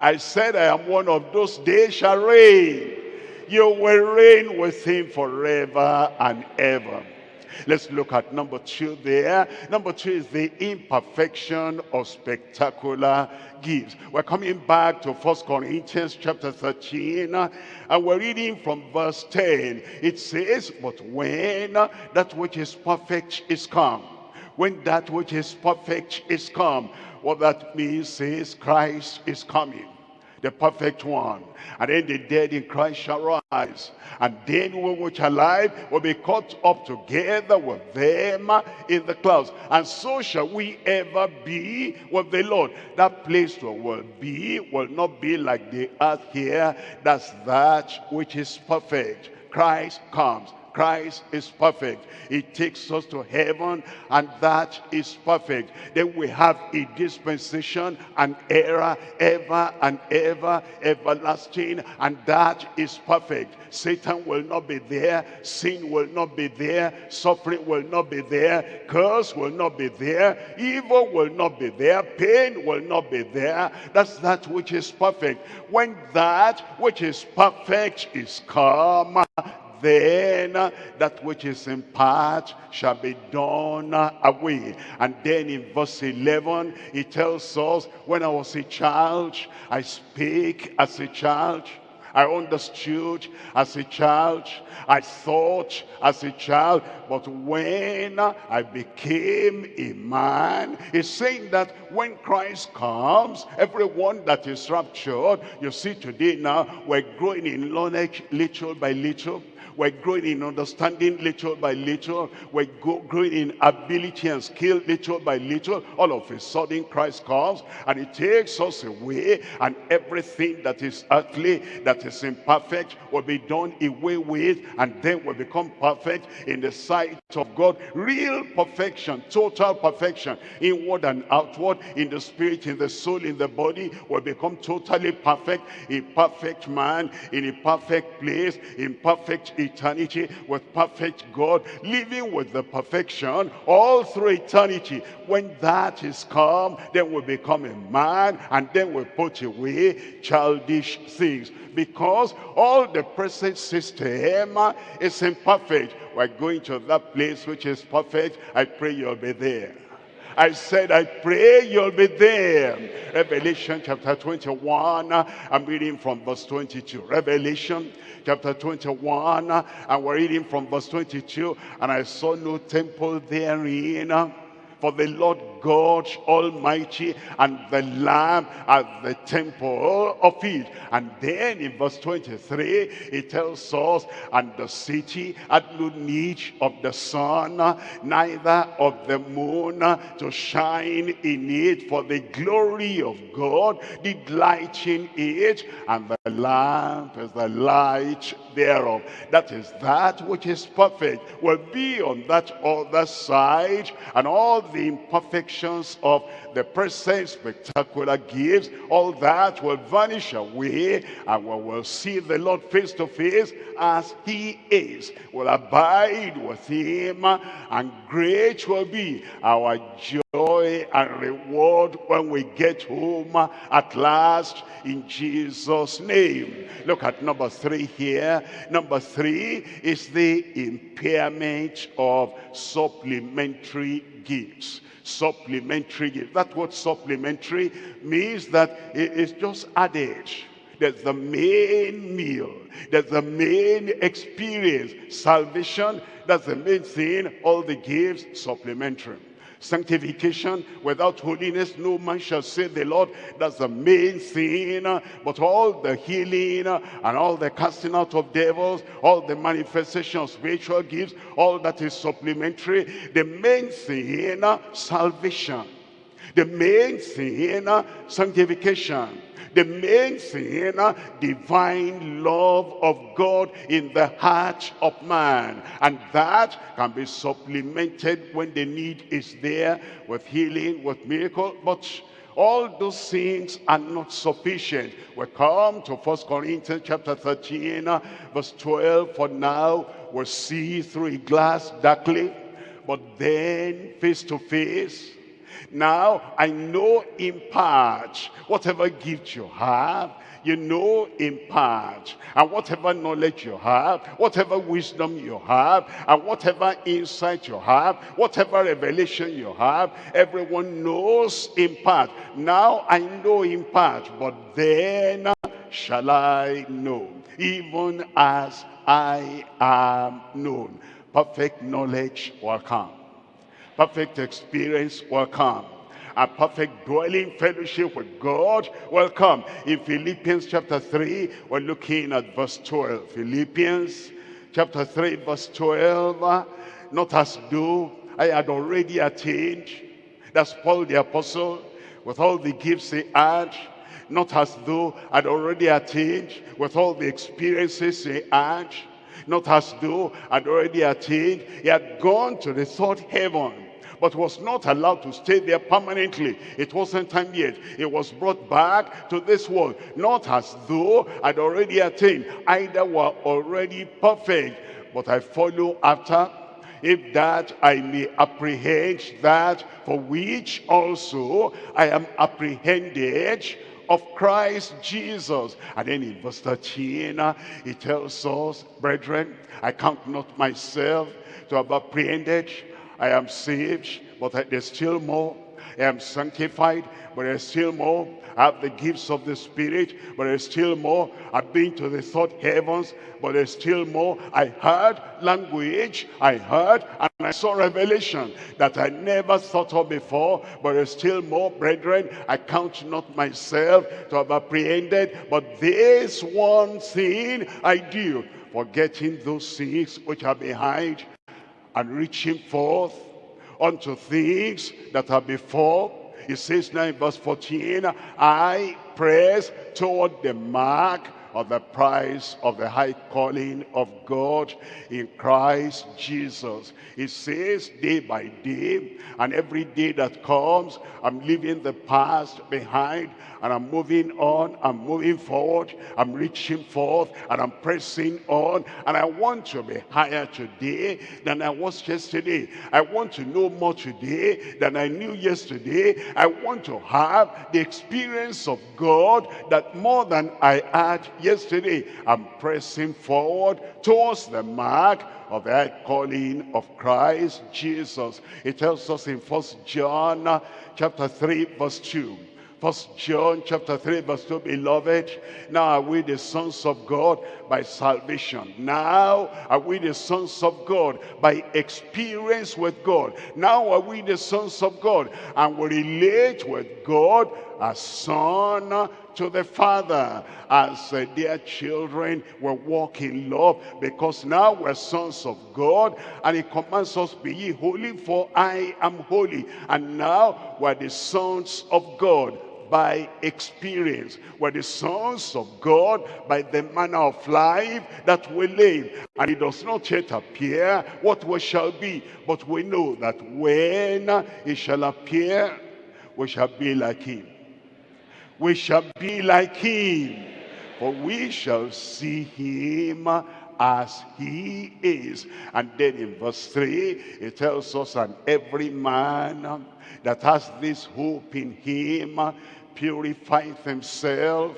S4: I said I am one of those days shall reign. You will reign with him forever and ever. Let's look at number two there. Number two is the imperfection of spectacular gifts. We're coming back to First Corinthians chapter 13 and we're reading from verse 10. It says, but when that which is perfect is come, when that which is perfect is come, what that means is Christ is coming the perfect one. And then the dead in Christ shall rise. And then we which are alive will be caught up together with them in the clouds. And so shall we ever be with the Lord. That place where we'll be will not be like the earth here. That's that which is perfect. Christ comes. Christ is perfect. He takes us to heaven and that is perfect. Then we have a dispensation, an era, ever and ever, everlasting, and that is perfect. Satan will not be there, sin will not be there, suffering will not be there, curse will not be there, evil will not be there, pain will not be there. That's that which is perfect. When that which is perfect is come, then that which is in part shall be done away. And then in verse 11, he tells us, when I was a child, I speak as a child. I understood as a child. I thought as a child. But when I became a man, he's saying that when Christ comes, everyone that is raptured, you see today now, we're growing in knowledge little by little. We're growing in understanding little by little. We're growing in ability and skill little by little. All of a sudden, Christ comes and he takes us away and everything that is earthly, that is imperfect, will be done away with and then will become perfect in the sight of God. Real perfection, total perfection, inward and outward, in the spirit, in the soul, in the body, will become totally perfect. A perfect man in a perfect place, in perfect eternity with perfect God, living with the perfection all through eternity. When that is come, then we become a man and then we put away childish things. Because all the present system is imperfect. We're going to that place which is perfect. I pray you'll be there. I said, I pray you'll be there. Revelation chapter 21, I'm reading from verse 22. Revelation chapter 21, and we're reading from verse 22. And I saw no temple therein, for the Lord God Almighty and the Lamb at the temple of it. And then in verse 23, it tells us, and the city had no need of the sun, neither of the moon to shine in it, for the glory of God did lighten it, and the lamp is the light thereof. That is that which is perfect will be on that other side, and all the imperfections of the present spectacular gifts, all that will vanish away, and we will see the Lord face to face as he is. Will abide with him, and great will be our joy and reward when we get home at last in Jesus name look at number three here number three is the impairment of supplementary gifts supplementary gifts—that word supplementary means that it's just added. There's the main meal. There's the main experience. Salvation, that's the main thing. All the gifts, supplementary. Sanctification, without holiness, no man shall say the Lord. That's the main thing. But all the healing and all the casting out of devils, all the manifestation of spiritual gifts, all that is supplementary. The main thing, salvation. The main thing, uh, sanctification the main thing, uh, divine love of God in the heart of man. And that can be supplemented when the need is there with healing, with miracle. But all those things are not sufficient. We come to First Corinthians chapter 13, uh, verse 12. For now we see through a glass darkly, but then face to face now, I know in part, whatever gift you have, you know in part. And whatever knowledge you have, whatever wisdom you have, and whatever insight you have, whatever revelation you have, everyone knows in part. Now I know in part, but then shall I know, even as I am known. Perfect knowledge will come perfect experience will come. A perfect dwelling fellowship with God will come. In Philippians chapter 3, we're looking at verse 12. Philippians chapter 3, verse 12. Not as though I had already attained. That's Paul the apostle with all the gifts he had. Not as though I'd already attained with all the experiences he had. Not as though I'd already attained. He had gone to the third heaven but was not allowed to stay there permanently. It wasn't time yet. It was brought back to this world, not as though I'd already attained. Either were already perfect, but I follow after if that I may apprehend that for which also I am apprehended of Christ Jesus. And then in verse 13, uh, he tells us, brethren, I count not myself to have apprehended, I am saved, but there's still more. I am sanctified, but there's still more. I have the gifts of the Spirit, but there's still more. I've been to the third heavens, but there's still more. I heard language, I heard, and I saw revelation that I never thought of before, but there's still more. Brethren, I count not myself to have apprehended, but this one thing I do, forgetting those things which are behind and reaching forth unto things that are before. He says now in verse 14, I press toward the mark of the price of the high calling of God in Christ Jesus. It says day by day, and every day that comes, I'm leaving the past behind, and I'm moving on, I'm moving forward, I'm reaching forth, and I'm pressing on, and I want to be higher today than I was yesterday. I want to know more today than I knew yesterday. I want to have the experience of God that more than I had yesterday. I'm pressing forward towards the mark of the calling of Christ Jesus. It tells us in First John uh, chapter 3 verse 2. First John chapter 3 verse 2, Beloved, now are we the sons of God by salvation. Now are we the sons of God by experience with God. Now are we the sons of God and we relate with God as son to the Father. As uh, dear children, we walk in love because now we're sons of God and he commands us, be ye holy for I am holy. And now we're the sons of God by experience. We're the sons of God by the manner of life that we live. And it does not yet appear what we shall be. But we know that when it shall appear, we shall be like him. We shall be like him. For we shall see him as he is. And then in verse 3, it tells us, and every man that has this hope in him purifieth himself.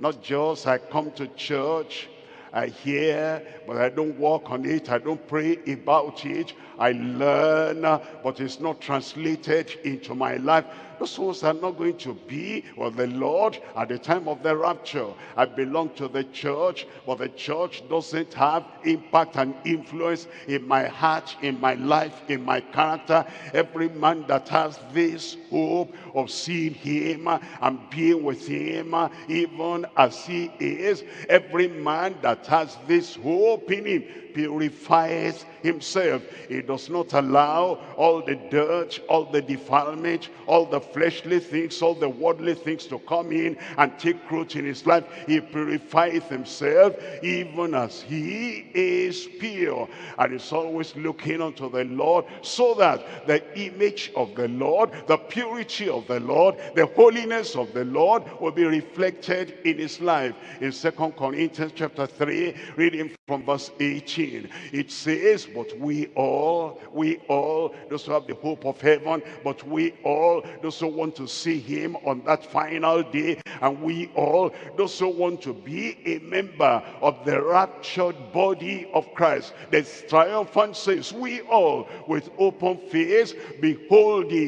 S4: Not just I come to church, I hear, but I don't walk on it. I don't pray about it. I learn, but it's not translated into my life. Those ones are not going to be with the Lord at the time of the rapture. I belong to the church, but the church doesn't have impact and influence in my heart, in my life, in my character. Every man that has this hope of seeing him and being with him, even as he is, every man that has this hope in him purifies himself. He does not allow all the dirt, all the defilement, all the fleshly things, all the worldly things to come in and take root in his life. He purifies himself even as he is pure. And is always looking unto the Lord so that the image of the Lord, the purity of the Lord, the holiness of the Lord will be reflected in his life. In Second Corinthians chapter 3, reading from verse 18, it says, but we all, we all, those who have the hope of heaven, but we all, those who want to see him on that final day, and we all, those who want to be a member of the raptured body of Christ, the triumphant says, we all with open face, beholding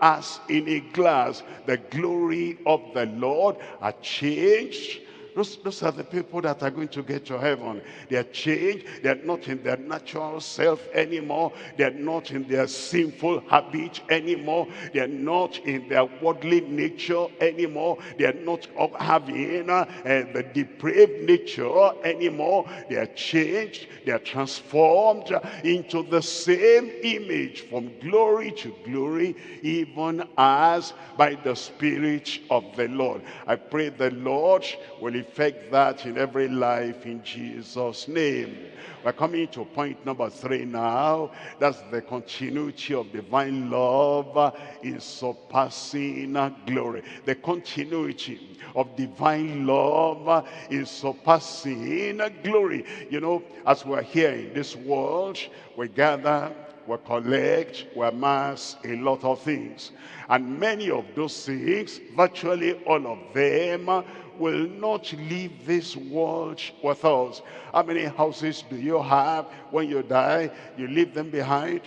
S4: as in a glass the glory of the Lord, are changed those, those are the people that are going to get to heaven. They are changed. They are not in their natural self anymore. They are not in their sinful habit anymore. They are not in their worldly nature anymore. They are not having uh, the depraved nature anymore. They are changed. They are transformed into the same image from glory to glory, even as by the Spirit of the Lord. I pray the Lord will effect that in every life in Jesus' name. We're coming to point number three now. That's the continuity of divine love in surpassing glory. The continuity of divine love in surpassing glory. You know, as we're here in this world, we gather we collect, we amass a lot of things. And many of those things, virtually all of them, will not leave this world with us. How many houses do you have when you die? You leave them behind.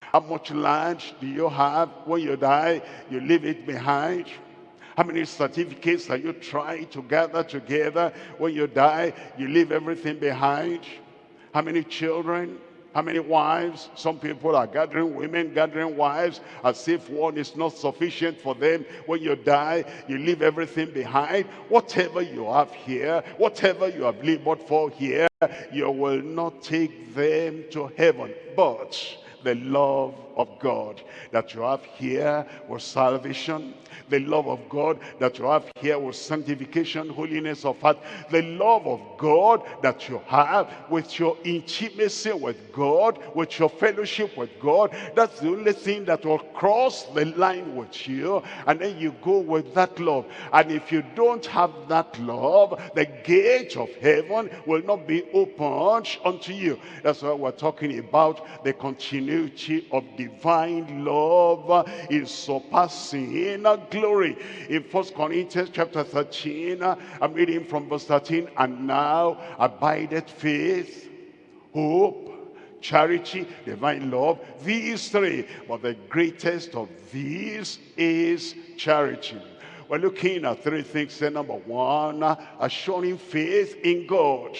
S4: How much land do you have? When you die, you leave it behind. How many certificates are you trying to gather together? When you die, you leave everything behind. How many children? How many wives? Some people are gathering women, gathering wives, as if one is not sufficient for them. When you die, you leave everything behind. Whatever you have here, whatever you have labored for here, you will not take them to heaven. But the love of God that you have here was salvation. The love of God that you have here was sanctification, holiness of heart. The love of God that you have with your intimacy with God, with your fellowship with God. That's the only thing that will cross the line with you. And then you go with that love. And if you don't have that love, the gate of heaven will not be opened unto you. That's why we're talking about the continuity of divine love is surpassing glory. In First Corinthians chapter 13, I'm reading from verse 13, and now abideth faith, hope, charity, divine love, these three. But the greatest of these is charity. We're looking at three things. Then Number one, assuring faith in God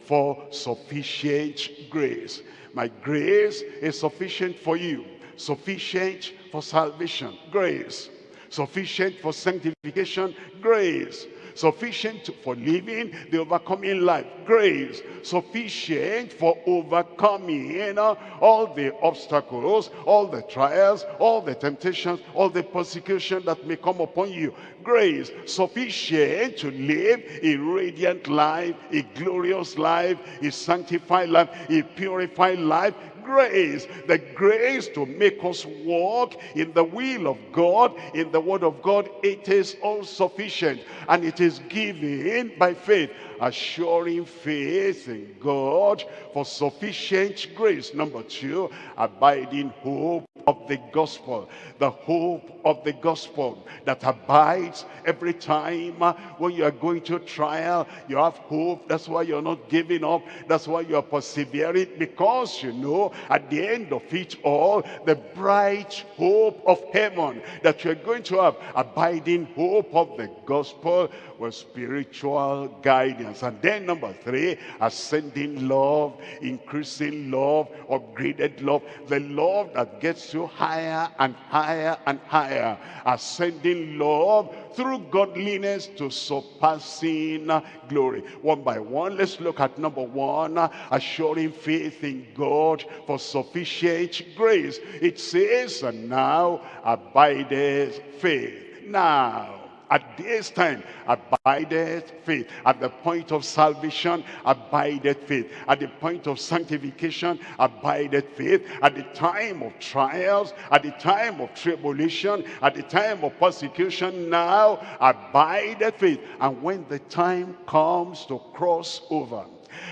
S4: for sufficient grace. My grace is sufficient for you. Sufficient for salvation. Grace. Sufficient for sanctification. Grace. Sufficient for living the overcoming life. Grace. Sufficient for overcoming all the obstacles, all the trials, all the temptations, all the persecution that may come upon you. Grace. Sufficient to live a radiant life, a glorious life, a sanctified life, a purified life grace, the grace to make us walk in the will of God, in the word of God, it is all sufficient and it is given by faith, assuring faith in God for sufficient grace. Number two, abiding hope of the gospel, the hope of the gospel that abides every time uh, when you are going to trial, you have hope. That's why you're not giving up. That's why you're persevering because you know at the end of it all, the bright hope of heaven that you're going to have, abiding hope of the gospel with spiritual guidance. And then number three, ascending love, increasing love, upgraded love, the love that gets you higher and higher and higher, ascending love through godliness to surpassing glory. One by one, let's look at number one, assuring faith in God for sufficient grace. It says, and now abideth faith. Now, at this time abideth faith at the point of salvation abideth faith at the point of sanctification abideth faith at the time of trials at the time of tribulation at the time of persecution now abideth faith and when the time comes to cross over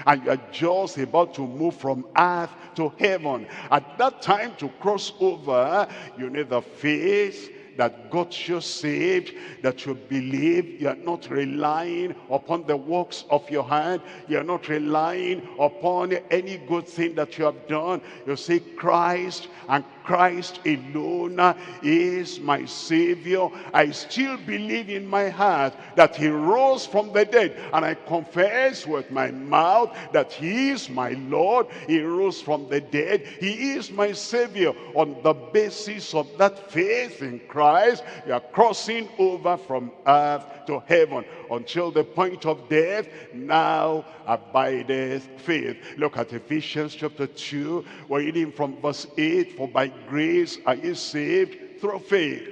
S4: and you're just about to move from earth to heaven at that time to cross over you need the faith that got you saved, that you believe. You are not relying upon the works of your hand. You are not relying upon any good thing that you have done. You say Christ and Christ alone is my Savior. I still believe in my heart that he rose from the dead. And I confess with my mouth that he is my Lord. He rose from the dead. He is my Savior. On the basis of that faith in Christ, you are crossing over from earth to heaven until the point of death. Now abideth faith. Look at Ephesians chapter 2. We're reading from verse 8. For by grace are you saved through faith.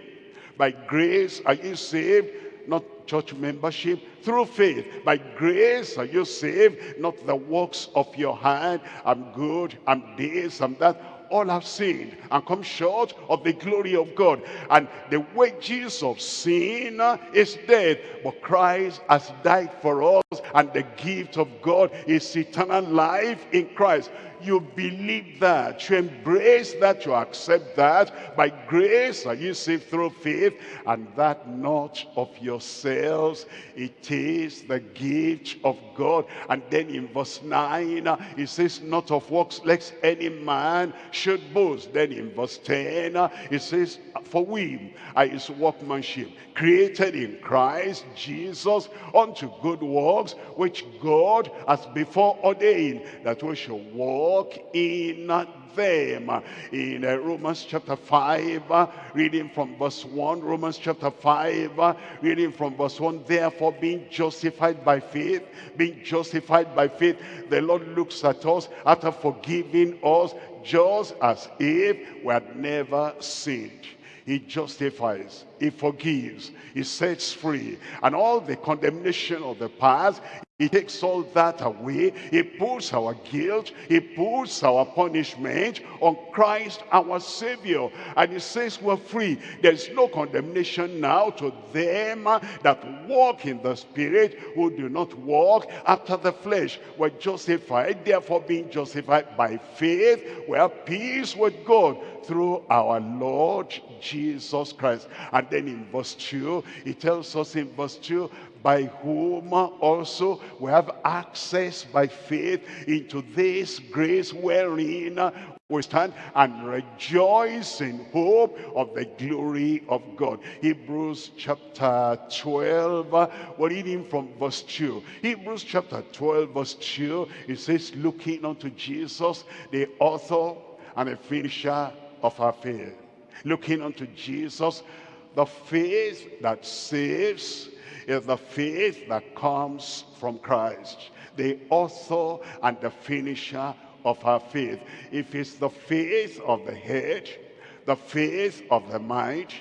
S4: By grace are you saved, not church membership, through faith. By grace are you saved, not the works of your hand. I'm good, I'm this, I'm that all have sinned and come short of the glory of God. And the wages of sin is death. But Christ has died for us. And the gift of God is eternal life in Christ you believe that, you embrace that, you accept that. By grace are you saved through faith, and that not of yourselves. It is the gift of God. And then in verse 9, it says, not of works, lest any man should boast. Then in verse 10, uh, it says, For we are his workmanship, created in Christ Jesus unto good works, which God has before ordained that we should walk in them. In uh, Romans chapter 5, uh, reading from verse 1, Romans chapter 5, uh, reading from verse 1, therefore being justified by faith, being justified by faith, the Lord looks at us after forgiving us just as if we had never sinned. He justifies, he forgives, he sets free. And all the condemnation of the past, he takes all that away. He puts our guilt, he puts our punishment on Christ our Savior. And he says we're free. There's no condemnation now to them that walk in the Spirit, who do not walk after the flesh. We're justified, therefore being justified by faith, we have peace with God through our Lord Jesus Christ. And then in verse 2, he tells us in verse 2, by whom also we have access by faith into this grace wherein we stand and rejoice in hope of the glory of God. Hebrews chapter 12, we're reading from verse 2. Hebrews chapter 12, verse 2, it says, looking unto Jesus, the author and the finisher of our faith. Looking unto Jesus, the faith that saves, is the faith that comes from Christ, the author and the finisher of our faith. If it's the faith of the head, the faith of the mind,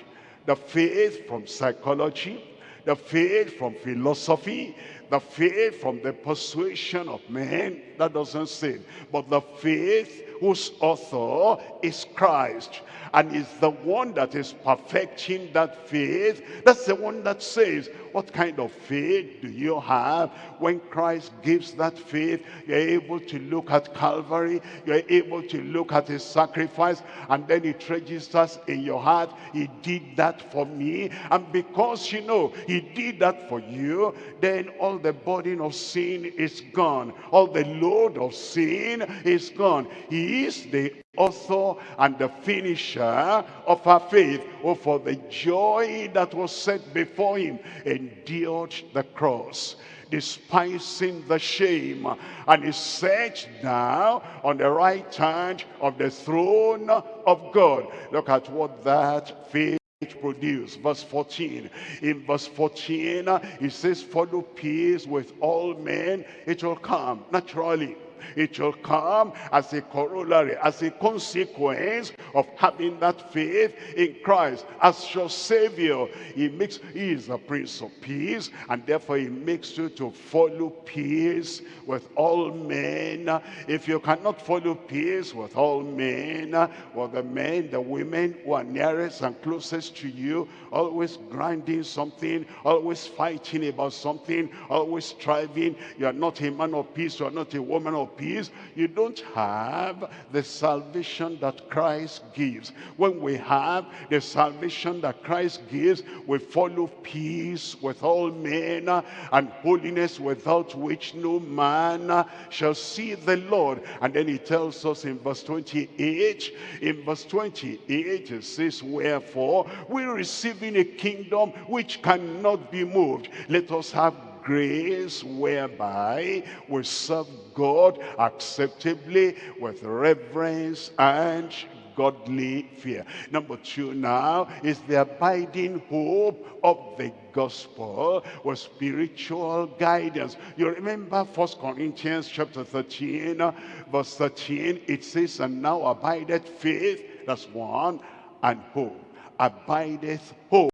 S4: the faith from psychology, the faith from philosophy, the faith from the persuasion of men, that doesn't sin. But the faith whose author is Christ and is the one that is perfecting that faith. That's the one that says, what kind of faith do you have? When Christ gives that faith, you're able to look at Calvary, you're able to look at his sacrifice, and then it registers in your heart, he did that for me. And because you know he did that for you, then all the burden of sin is gone. All the load of sin is gone. He is the author and the finisher of our faith, who for the joy that was set before him endured the cross despising the shame and is set now on the right hand of the throne of God. Look at what that faith produce. Verse 14 in verse 14 it says follow peace with all men. It will come naturally it shall come as a corollary, as a consequence of having that faith in Christ as your Savior. He makes, He is the Prince of Peace, and therefore He makes you to follow peace with all men. If you cannot follow peace with all men, well, the men, the women who are nearest and closest to you, always grinding something, always fighting about something, always striving. You are not a man of peace, you are not a woman of peace, you don't have the salvation that Christ gives. When we have the salvation that Christ gives, we follow peace with all men and holiness without which no man shall see the Lord. And then he tells us in verse 28, in verse 28 it says, Wherefore we receiving a kingdom which cannot be moved. Let us have grace whereby we serve God acceptably with reverence and godly fear. Number two now is the abiding hope of the gospel with spiritual guidance. You remember First Corinthians chapter 13, uh, verse 13, it says, And now abideth faith, that's one, and hope abideth hope,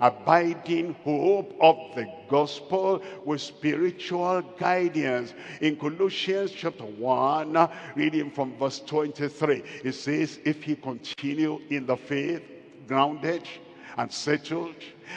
S4: abiding hope of the gospel with spiritual guidance. In Colossians chapter 1, reading from verse 23, it says, if he continue in the faith, grounded and settled,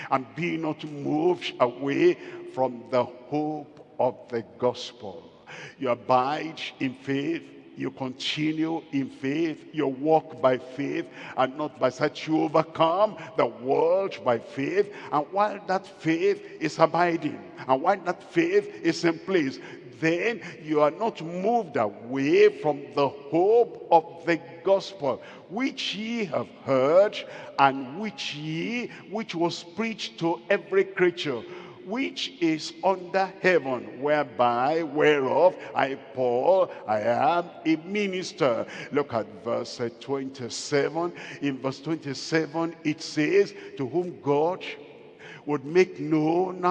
S4: and be not moved away from the hope of the gospel. You abide in faith, you continue in faith, you walk by faith and not by sight. You overcome the world by faith. And while that faith is abiding, and while that faith is in place, then you are not moved away from the hope of the gospel, which ye have heard, and which ye, which was preached to every creature, which is under heaven, whereby, whereof I, Paul, I am a minister. Look at verse uh, 27. In verse 27, it says, to whom God would make known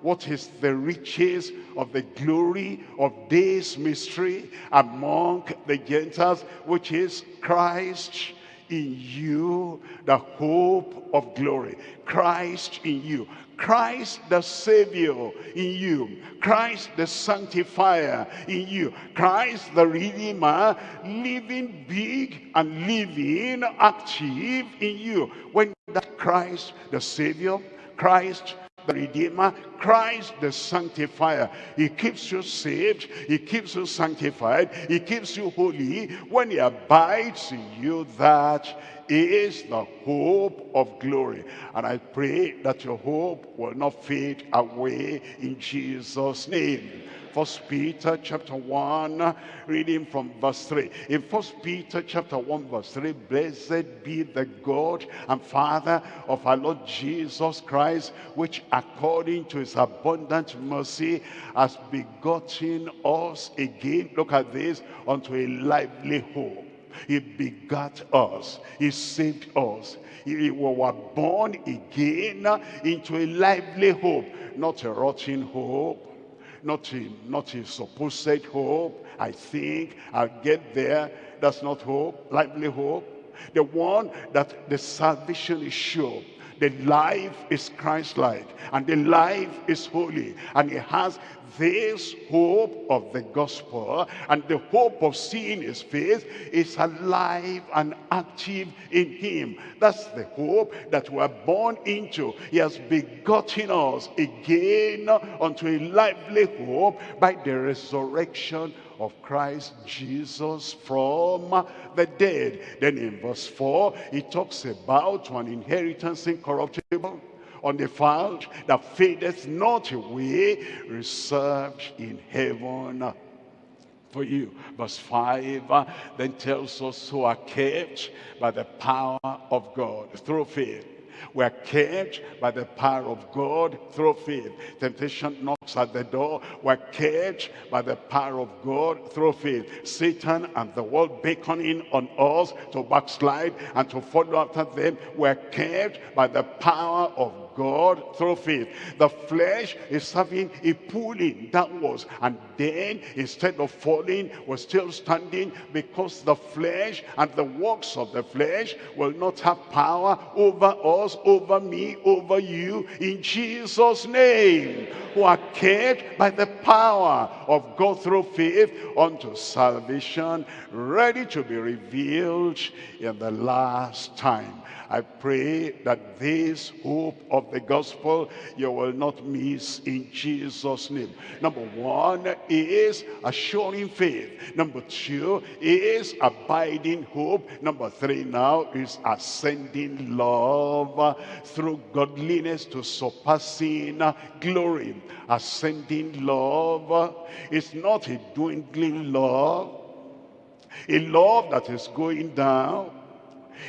S4: what is the riches of the glory of this mystery among the Gentiles, which is Christ in you, the hope of glory. Christ in you. Christ the Savior in you. Christ the Sanctifier in you. Christ the Redeemer living big and living active in you. When that Christ the Savior, Christ the Redeemer, Christ the Sanctifier. He keeps you saved, He keeps you sanctified, He keeps you holy. When He abides in you, that is the hope of glory. And I pray that your hope will not fade away in Jesus' name. First Peter chapter 1, reading from verse 3. In First Peter chapter 1, verse 3, Blessed be the God and Father of our Lord Jesus Christ, which according to his abundant mercy has begotten us again. Look at this, unto a lively hope. He begat us. He saved us. We were born again into a lively hope, not a rotting hope, not a, not a supposed hope. I think I'll get there. That's not hope, lively hope. The one that the salvation is sure. The life is Christ-like and the life is holy and it has this hope of the gospel and the hope of seeing his face is alive and active in him. That's the hope that we're born into. He has begotten us again unto a lively hope by the resurrection of Christ Jesus from the dead. Then in verse 4, he talks about an inheritance incorruptible undefiled, that fadeth not away, reserved in heaven for you. Verse 5 uh, then tells us who are kept by the power of God through faith. We are kept by the power of God through faith. Temptation knocks at the door. We're kept by the power of God through faith. Satan and the world beckoning on us to backslide and to follow after them. We're kept by the power of God through faith. The flesh is having a pulling downwards and then instead of falling we're still standing because the flesh and the works of the flesh will not have power over us, over me, over you in Jesus name who are kept by the power of God through faith unto salvation ready to be revealed in the last time. I pray that this hope of the gospel you will not miss in Jesus' name. Number one is assuring faith. Number two is abiding hope. Number three now is ascending love through godliness to surpassing glory. Ascending love is not a dwindling love, a love that is going down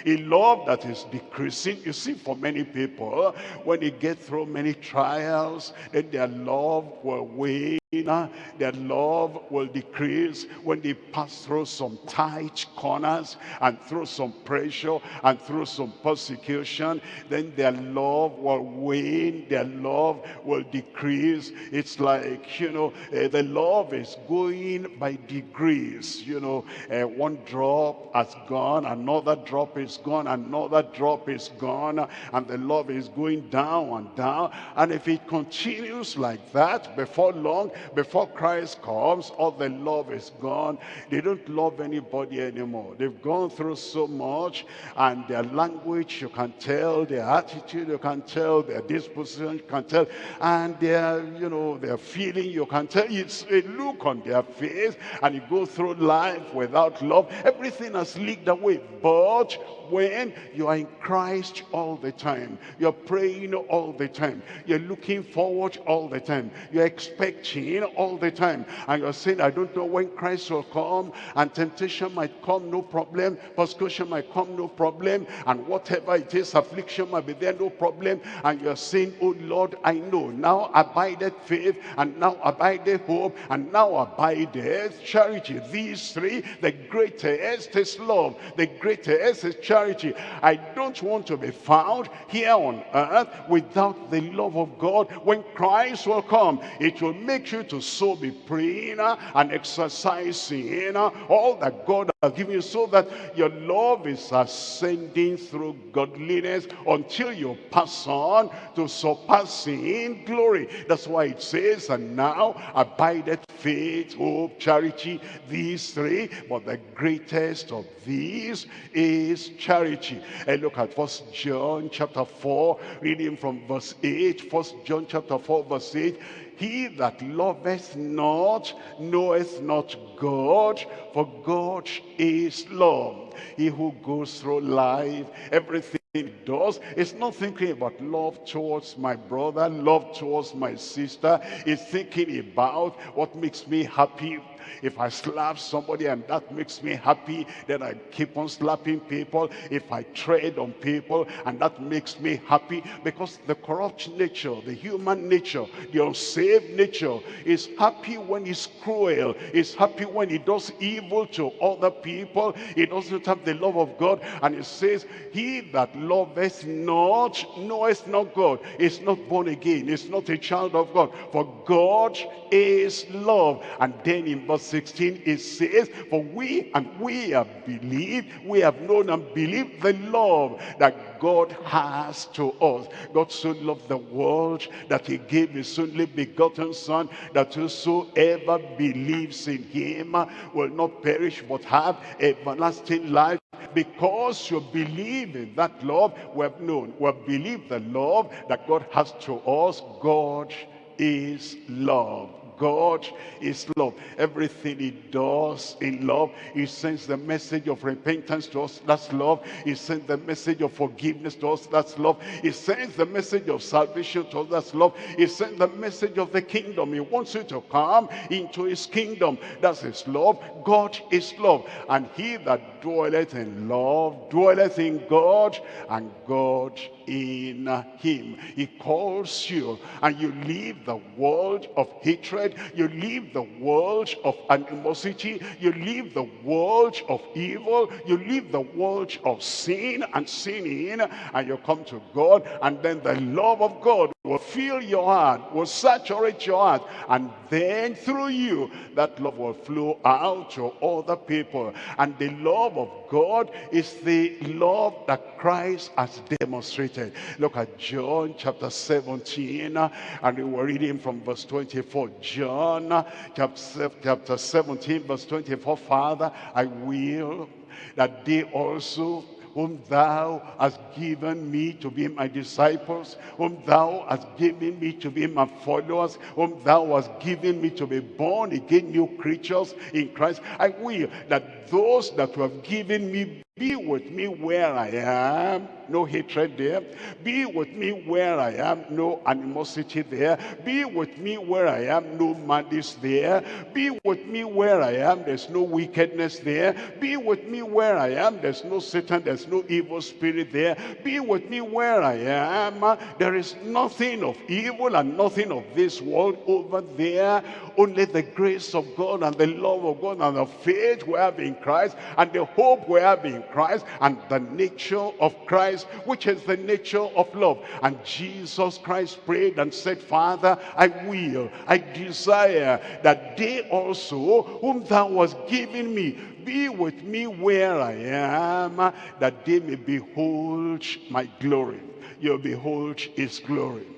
S4: a love that is decreasing. You see, for many people, when they get through many trials, then their love will wane their love will decrease when they pass through some tight corners and through some pressure and through some persecution then their love will wane their love will decrease. It's like you know uh, the love is going by degrees you know. Uh, one drop has gone another drop is gone another drop is gone and the love is going down and down. And if it continues like that before long Before Christ comes, all the love is gone. They don't love anybody anymore. They've gone through so much and their language, you can tell, their attitude, you can tell, their disposition, you can tell, and their, you know, their feeling, you can tell. It's a look on their face and you go through life without love. Everything has leaked away. But when you are in Christ all the time, you're praying all the time, you're looking forward all the time, you're expecting all the time, and you're saying, I don't know when Christ will come, and temptation might come, no problem, persecution might come, no problem, and whatever it is, affliction might be there, no problem, and you're saying, oh Lord, I know, now abideth faith, and now abideth hope, and now abideth charity. These three, the greatest is love, the greatest is charity. I don't want to be found here on earth without the love of God. When Christ will come, it will make you to so be praying and exercising all that God has given you so that your love is ascending through godliness until you pass on to surpassing glory. That's why it says, and now abideth faith, hope, charity, these three, but the greatest of these is charity. And look at First John chapter 4, reading from verse 8. First John chapter 4, verse 8. He that loveth not knoweth not God, for God is love. He who goes through life, everything he does is not thinking about love towards my brother, love towards my sister. He's thinking about what makes me happy, if I slap somebody and that makes me happy, then I keep on slapping people. If I tread on people and that makes me happy, because the corrupt nature, the human nature, the unsaved nature is happy when he's cruel. Is happy when he does evil to other people. He doesn't have the love of God. And it says, he that loveth not, knoweth not God, is not born again, is not a child of God. For God is love. And then in verse 16 it says, For we and we have believed, we have known and believed the love that God has to us. God so loved the world that he gave his only begotten son, that whosoever believes in him will not perish but have everlasting life. Because you believe in that love we have known we have believed the love that god has to us. God is love God is love. Everything he does in love, he sends the message of repentance to us, that's love. He sends the message of forgiveness to us, that's love. He sends the message of salvation to us, that's love. He sends the message of the kingdom. He wants you to come into his kingdom. That's his love. God is love. And he that dwelleth in love, dwelleth in God, and God in him. He calls you, and you leave the world of hatred, you leave the world of animosity, you leave the world of evil, you leave the world of sin and sinning, and you come to God, and then the love of God will fill your heart, will saturate your heart, and then through you, that love will flow out to other people. And the love of God is the love that Christ has demonstrated. Look at John chapter 17, and we were reading from verse 24. John chapter 17, verse 24, Father, I will that they also whom thou hast given me to be my disciples, whom thou hast given me to be my followers, whom thou hast given me to be born again new creatures in Christ. I will that those that you have given me be with me where I am, no hatred there. Be with me where I am, no animosity there. Be with me where I am, no malice there. Be with me where I am, there's no wickedness there. Be with me where I am, there's no Satan, there's no evil spirit there. Be with me where I am, there is nothing of evil and nothing of this world over there. Only the grace of God and the love of God and the faith we have in Christ and the hope we have in Christ and the nature of Christ, which is the nature of love. And Jesus Christ prayed and said, Father, I will, I desire that they also, whom thou hast given me, be with me where I am, that they may behold my glory. You'll behold his glory.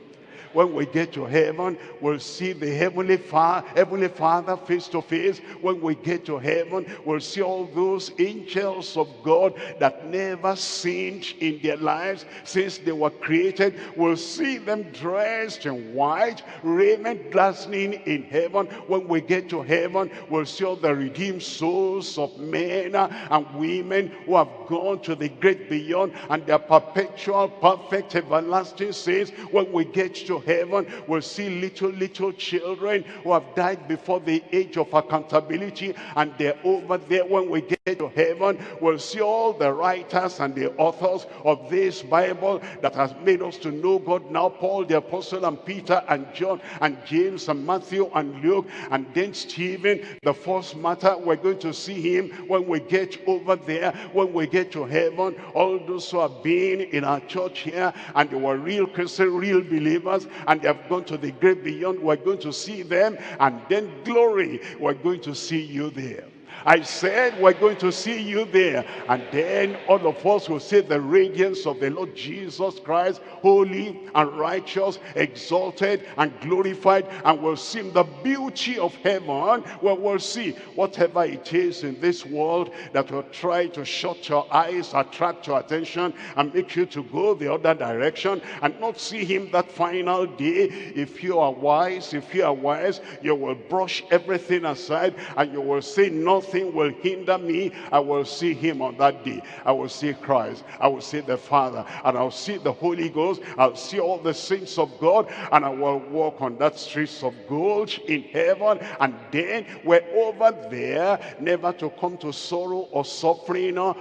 S4: When we get to heaven, we'll see the Heavenly, Heavenly Father face to face. When we get to heaven, we'll see all those angels of God that never sinned in their lives since they were created. We'll see them dressed in white, raiment glistening in heaven. When we get to heaven, we'll see all the redeemed souls of men and women who have gone to the great beyond and their perpetual, perfect, everlasting saints. When we get to heaven, we'll see little, little children who have died before the age of accountability and they're over there. When we get to heaven, we'll see all the writers and the authors of this Bible that has made us to know God now. Paul the Apostle and Peter and John and James and Matthew and Luke and then Stephen, the first matter, we're going to see him when we get over there, when we get to heaven. All those who have been in our church here and they were real Christian, real believers and they have gone to the great beyond, we're going to see them and then glory, we're going to see you there. I said we're going to see you there. And then all of us will see the radiance of the Lord Jesus Christ, holy and righteous, exalted and glorified. And we'll see the beauty of heaven where we'll see whatever it is in this world that will try to shut your eyes, attract your attention, and make you to go the other direction and not see him that final day. If you are wise, if you are wise, you will brush everything aside and you will say nothing nothing will hinder me. I will see him on that day. I will see Christ. I will see the Father. And I'll see the Holy Ghost. I'll see all the saints of God. And I will walk on that streets of gold in heaven. And then we're over there, never to come to sorrow or suffering or,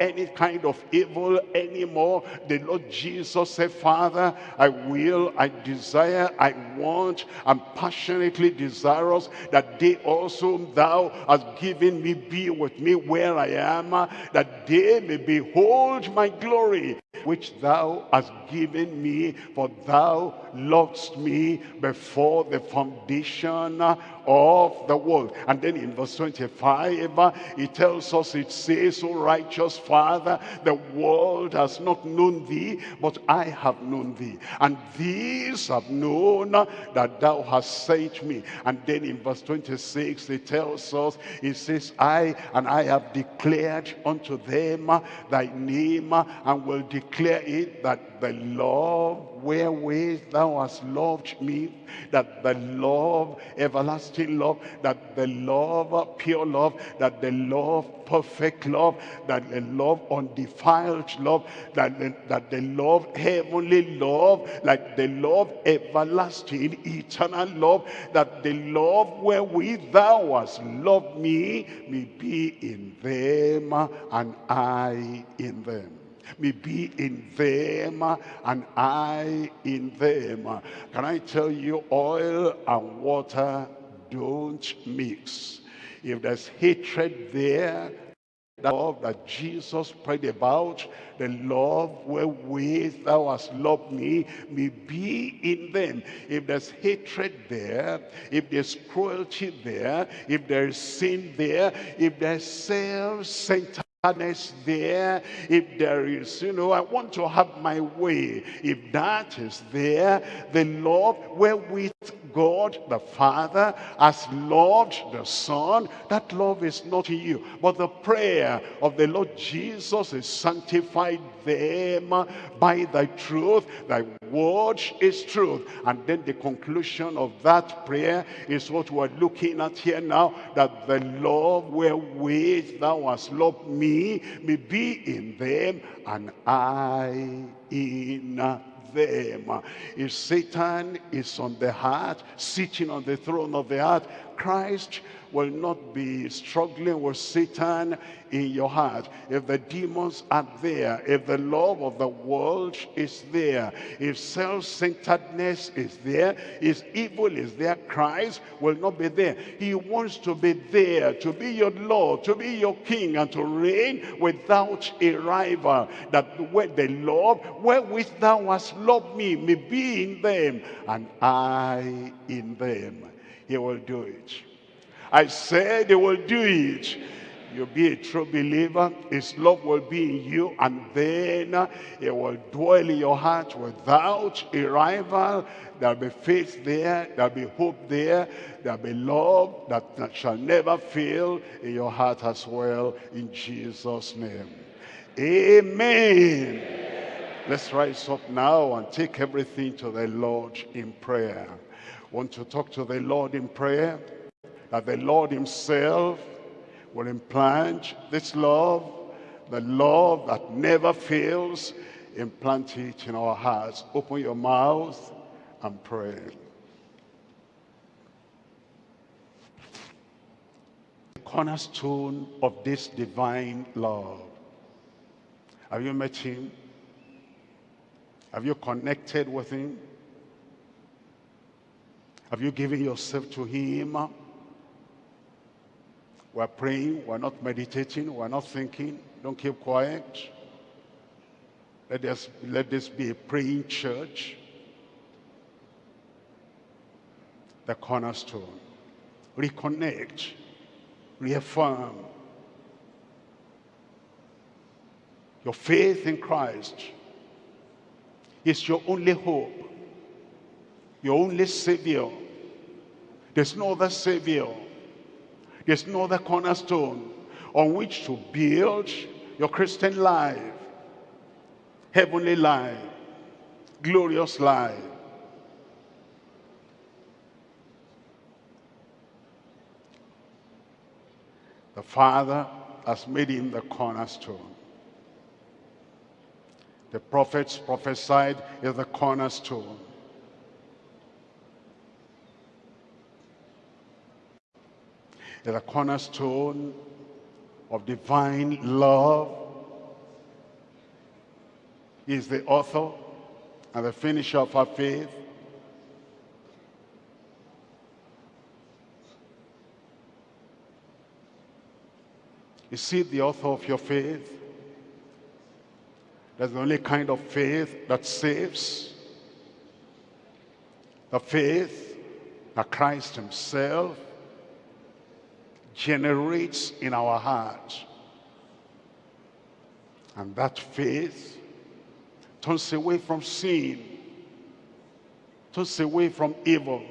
S4: any kind of evil anymore. The Lord Jesus said, Father, I will, I desire, I want, I'm passionately desirous that they also thou hast given me be with me where I am, uh, that they may behold my glory, which thou hast given me, for thou loved me before the foundation of the world. And then in verse 25, he tells us, it says, O righteous Father, the world has not known thee, but I have known thee. And these have known that thou hast sent me. And then in verse 26, he tells us, he says, I and I have declared unto them thy name, and will declare it that the love wherewith thou hast loved me, that the love, everlasting love, that the love, pure love, that the love, perfect love, that the love, undefiled love, that the, that the love, heavenly love, like the love, everlasting, eternal love, that the love wherewith thou hast loved me may be in them and I in them may be in them and I in them. Can I tell you, oil and water don't mix. If there's hatred there, the love that Jesus prayed about, the love wherewith thou hast loved me, may be in them. If there's hatred there, if there's cruelty there, if there's sin there, if there's self-centered sadness there. If there is you know i want to have my way. If that is there the love wherewith god the father has loved the son that love is not in you. But the prayer of the lord jesus is sanctified them by thy truth. Thy word is truth. And then the conclusion of that prayer is what we're looking at here now that the love wherewith thou hast loved me may be in them and I in them. If Satan is on the heart, sitting on the throne of the heart, Christ will not be struggling with Satan in your heart. If the demons are there, if the love of the world is there, if self-centeredness is there, if evil is there, Christ will not be there. He wants to be there, to be your Lord, to be your King, and to reign without a rival. That where the love wherewith thou hast loved me may be in them, and I in them. He will do it. I said they will do it. You'll be a true believer. His love will be in you. And then it will dwell in your heart without a rival. There'll be faith there. There'll be hope there. There'll be love that, that shall never fail in your heart as well. In Jesus' name. Amen. Let's rise up now and take everything to the Lord in prayer. Want to talk to the Lord in prayer? That the Lord himself will implant this love, the love that never fails, implant it in our hearts. Open your mouth and pray. The cornerstone of this divine love. Have you met him? Have you connected with him? Have you given yourself to him? We're praying, we're not meditating, we're not thinking. Don't keep quiet. Let us let this be a praying church. The cornerstone. Reconnect. Reaffirm. Your faith in Christ is your only hope. Your only Savior. There's no other Savior. There's no other cornerstone on which to build your Christian life, heavenly life, glorious life. The Father has made him the cornerstone. The prophets prophesied is the cornerstone. Is a cornerstone of divine love. He is the author and the finisher of our faith. Is he the author of your faith? That's the only kind of faith that saves. The faith that Christ himself generates in our heart. And that faith turns away from sin, turns away from evil,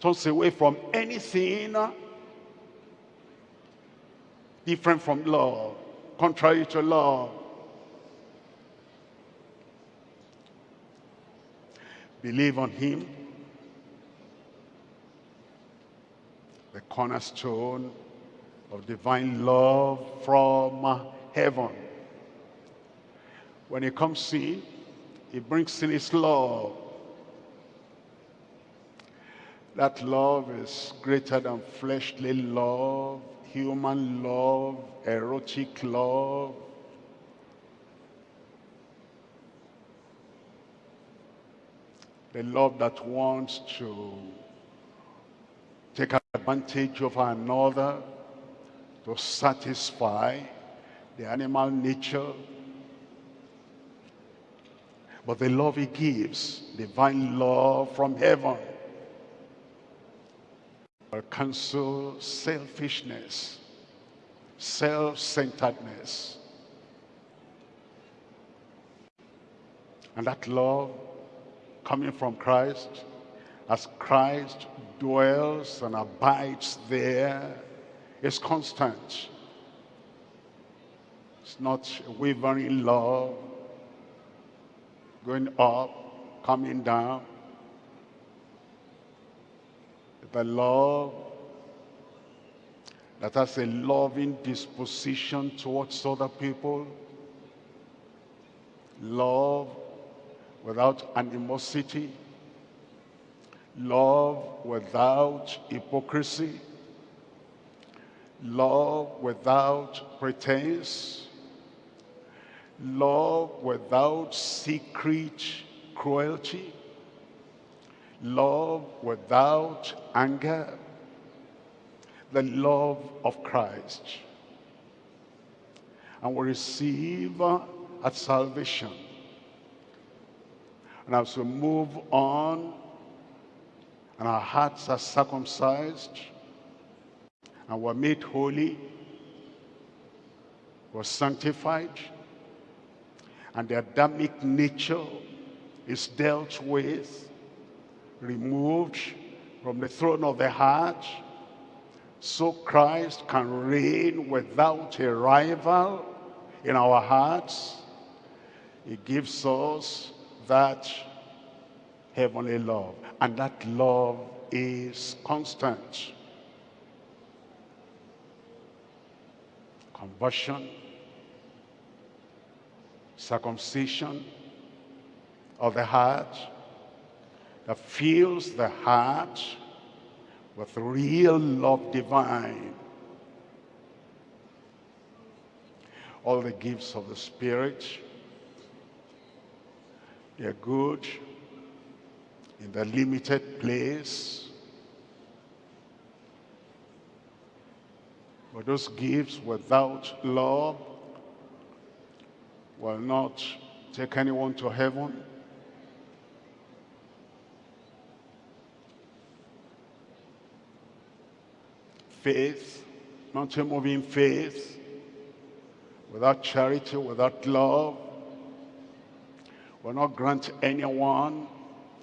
S4: turns away from anything different from love, contrary to love. Believe on him the cornerstone of divine love from heaven. When he comes in, he brings in his love. That love is greater than fleshly love, human love, erotic love. The love that wants to take advantage of another to satisfy the animal nature. But the love he gives, divine love from heaven, will cancel selfishness, self-centeredness. And that love coming from Christ, as Christ dwells and abides there is constant. It's not a wavering love, going up, coming down. The love that has a loving disposition towards other people. Love without animosity love without hypocrisy, love without pretense, love without secret cruelty, love without anger, the love of Christ. And we receive at salvation. And as we move on and our hearts are circumcised, and were made holy, were sanctified, and the Adamic nature is dealt with, removed from the throne of the heart, so Christ can reign without a rival in our hearts. He gives us that heavenly love, and that love is constant. Conversion, circumcision of the heart that fills the heart with real love divine. All the gifts of the Spirit, they're good in the limited place. But those gifts without love will not take anyone to heaven. Faith, mountain moving faith, without charity, without love, will not grant anyone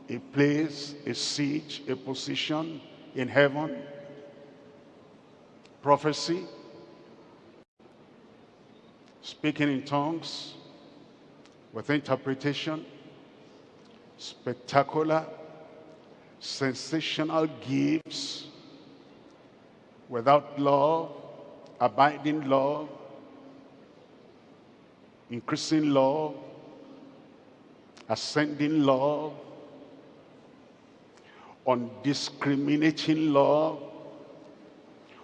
S4: a place, a seat, a position in heaven. Prophecy, speaking in tongues, with interpretation, spectacular, sensational gifts, without love, abiding love, increasing love, ascending love, undiscriminating love,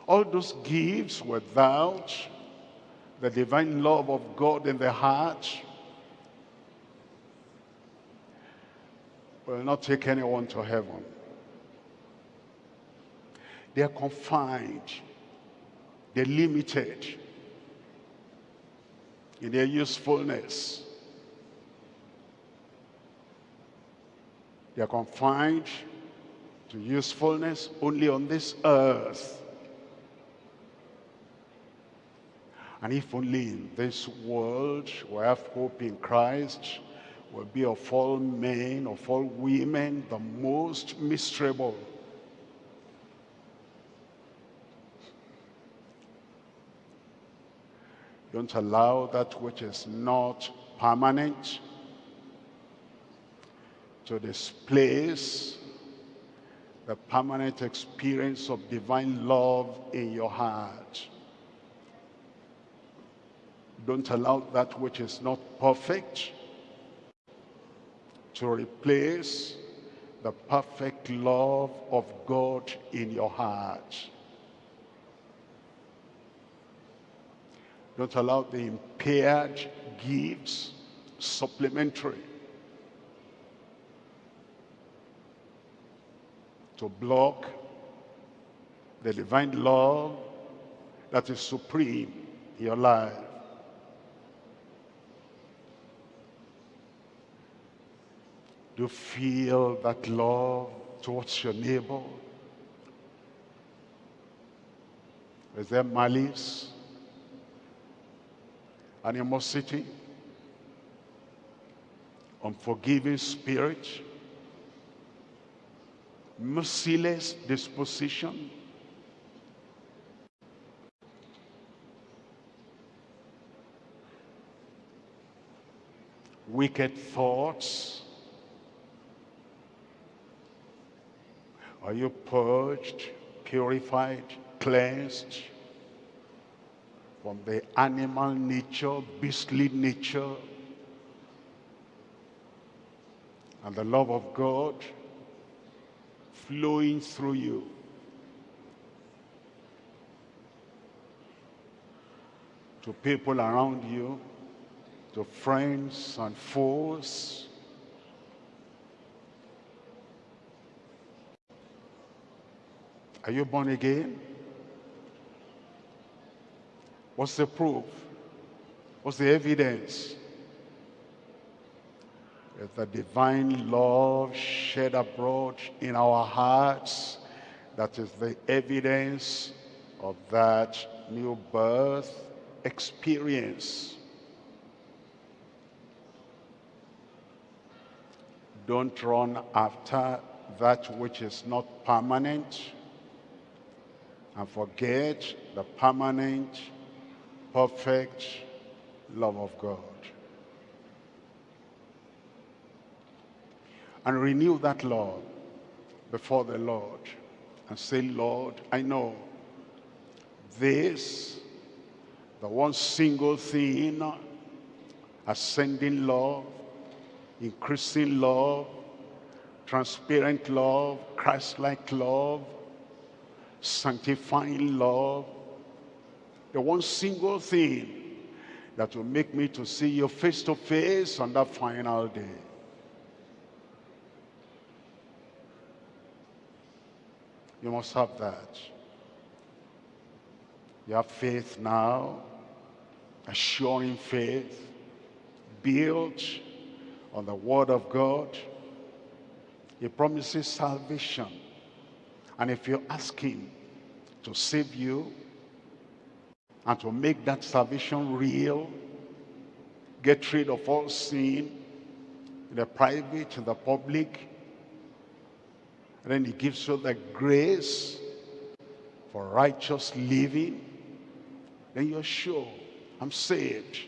S4: all those gifts without the divine love of God in the heart will not take anyone to heaven. They are confined, they're limited in their usefulness. They are confined to usefulness only on this earth. And if only in this world we have hope in Christ, will be of all men, of all women, the most miserable. Don't allow that which is not permanent to displace the permanent experience of divine love in your heart. Don't allow that which is not perfect to replace the perfect love of God in your heart. Don't allow the impaired gifts, supplementary, to block the divine love that is supreme in your life. Do you feel that love towards your neighbor? Is there malice, animosity, unforgiving spirit, merciless disposition? Wicked thoughts? Are you purged, purified, cleansed from the animal nature, beastly nature, and the love of God flowing through you? To people around you, to friends and foes, Are you born again? What's the proof? What's the evidence? The divine love shed abroad in our hearts. That is the evidence of that new birth experience. Don't run after that which is not permanent and forget the permanent, perfect love of God. And renew that love before the Lord and say, Lord, I know this, the one single thing, ascending love, increasing love, transparent love, Christ-like love, sanctifying love, the one single thing that will make me to see you face to face on that final day. You must have that. You have faith now, assuring faith, built on the word of God. He promises salvation. And if you ask him to save you and to make that salvation real, get rid of all sin in the private, in the public, and then he gives you the grace for righteous living, then you're sure, I'm saved.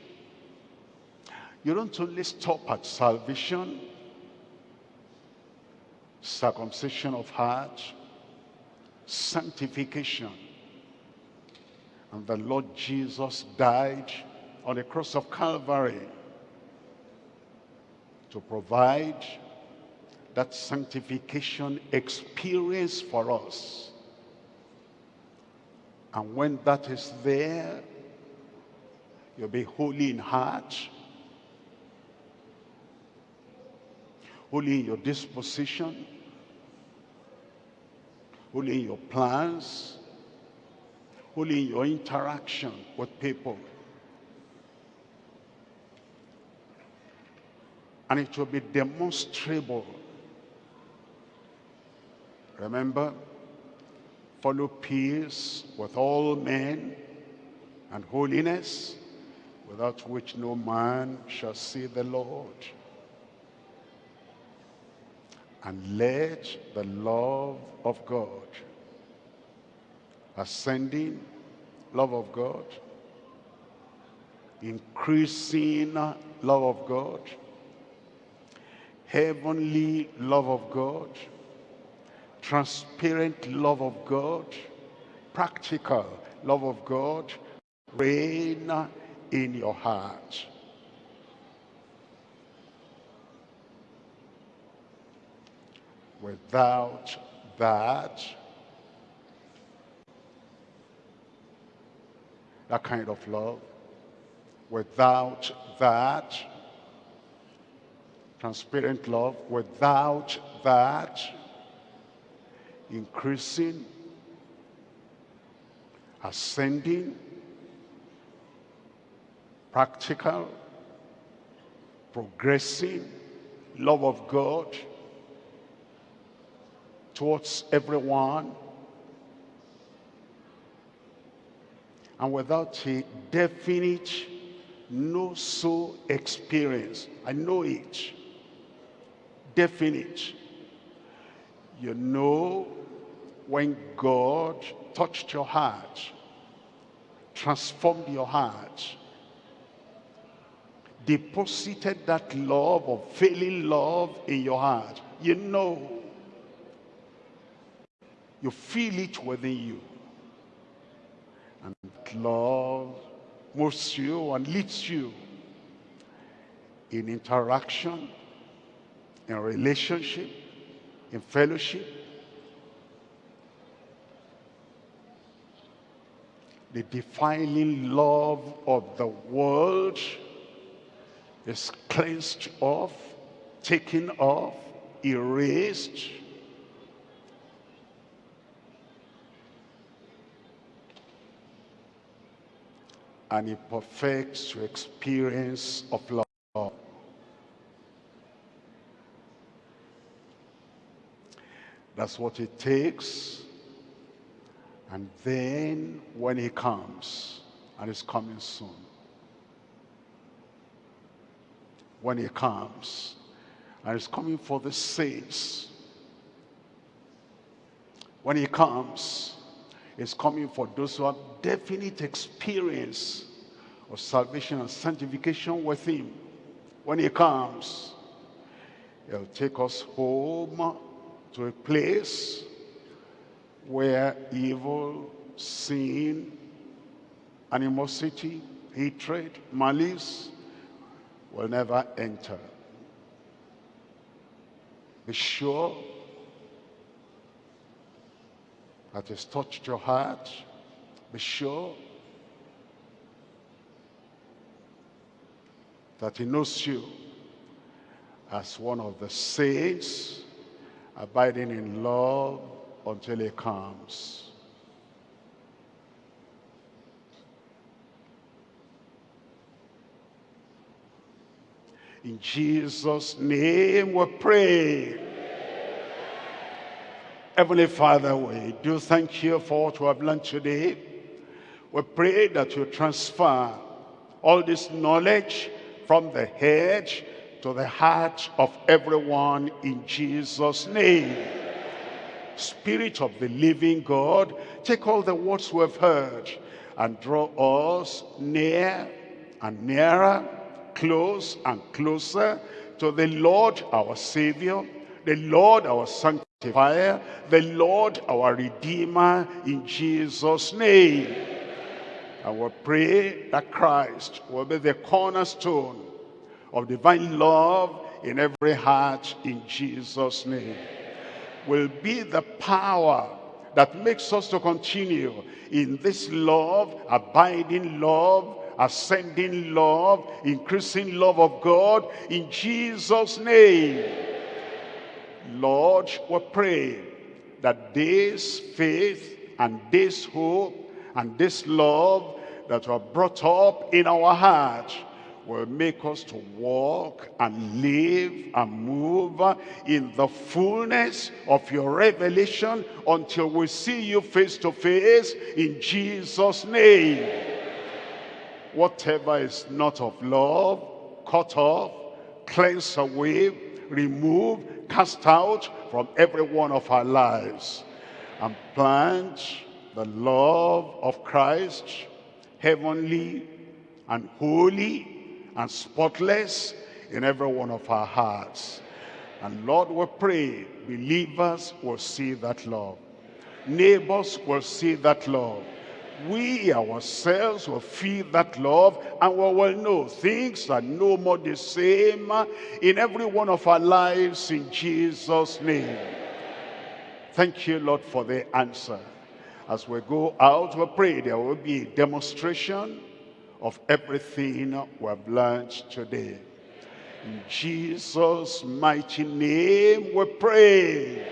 S4: You don't only stop at salvation, circumcision of heart, sanctification. And the Lord Jesus died on the cross of Calvary to provide that sanctification experience for us. And when that is there, you'll be holy in heart, holy in your disposition, holy in your plans, holy in your interaction with people. And it will be demonstrable. Remember, follow peace with all men and holiness, without which no man shall see the Lord. And let the love of God, ascending love of God, increasing love of God, heavenly love of God, transparent love of God, practical love of God, reign in your heart. Without that, that kind of love, without that, transparent love, without that, increasing, ascending, practical, progressing, love of God, towards everyone. And without a definite no so experience i know it. Definite. You know when god touched your heart transformed your heart deposited that love of failing love in your heart you know you feel it within you. And love moves you and leads you in interaction, in relationship, in fellowship. The defiling love of the world is cleansed off, taken off, erased, and it perfects your experience of love. That's what it takes. And then when he comes, and he's coming soon, when he comes, and he's coming for the saints, when he comes, he's coming for those who have definite experience of salvation and sanctification with him. When he comes, he'll take us home to a place where evil, sin, animosity, hatred, malice will never enter. Be sure that has touched your heart. Be sure that he knows you as one of the saints abiding in love until he comes. In Jesus' name we pray. Heavenly Father, we do thank you for what we have learned today. We pray that you transfer all this knowledge from the head to the heart of everyone in Jesus' name. Spirit of the living God, take all the words we have heard and draw us near and nearer, close and closer to the Lord our Savior, the Lord our Sanctifier, the Lord our Redeemer in Jesus' name. And we pray that Christ will be the cornerstone of divine love in every heart in Jesus' name. Will be the power that makes us to continue in this love, abiding love, ascending love, increasing love of God in Jesus' name. Lord, we pray that this faith and this hope and this love that were brought up in our heart will make us to walk and live and move in the fullness of your revelation until we see you face to face in Jesus' name. Whatever is not of love, cut off, cleanse away, remove, cast out from every one of our lives and plant the love of Christ, heavenly and holy and spotless in every one of our hearts. And Lord, we pray believers will see that love. Neighbors will see that love. We ourselves will feel that love and we will know things are no more the same in every one of our lives in Jesus' name. Thank you, Lord, for the answer. As we go out, we pray there will be a demonstration of everything we have learned today. In Jesus' mighty name we pray.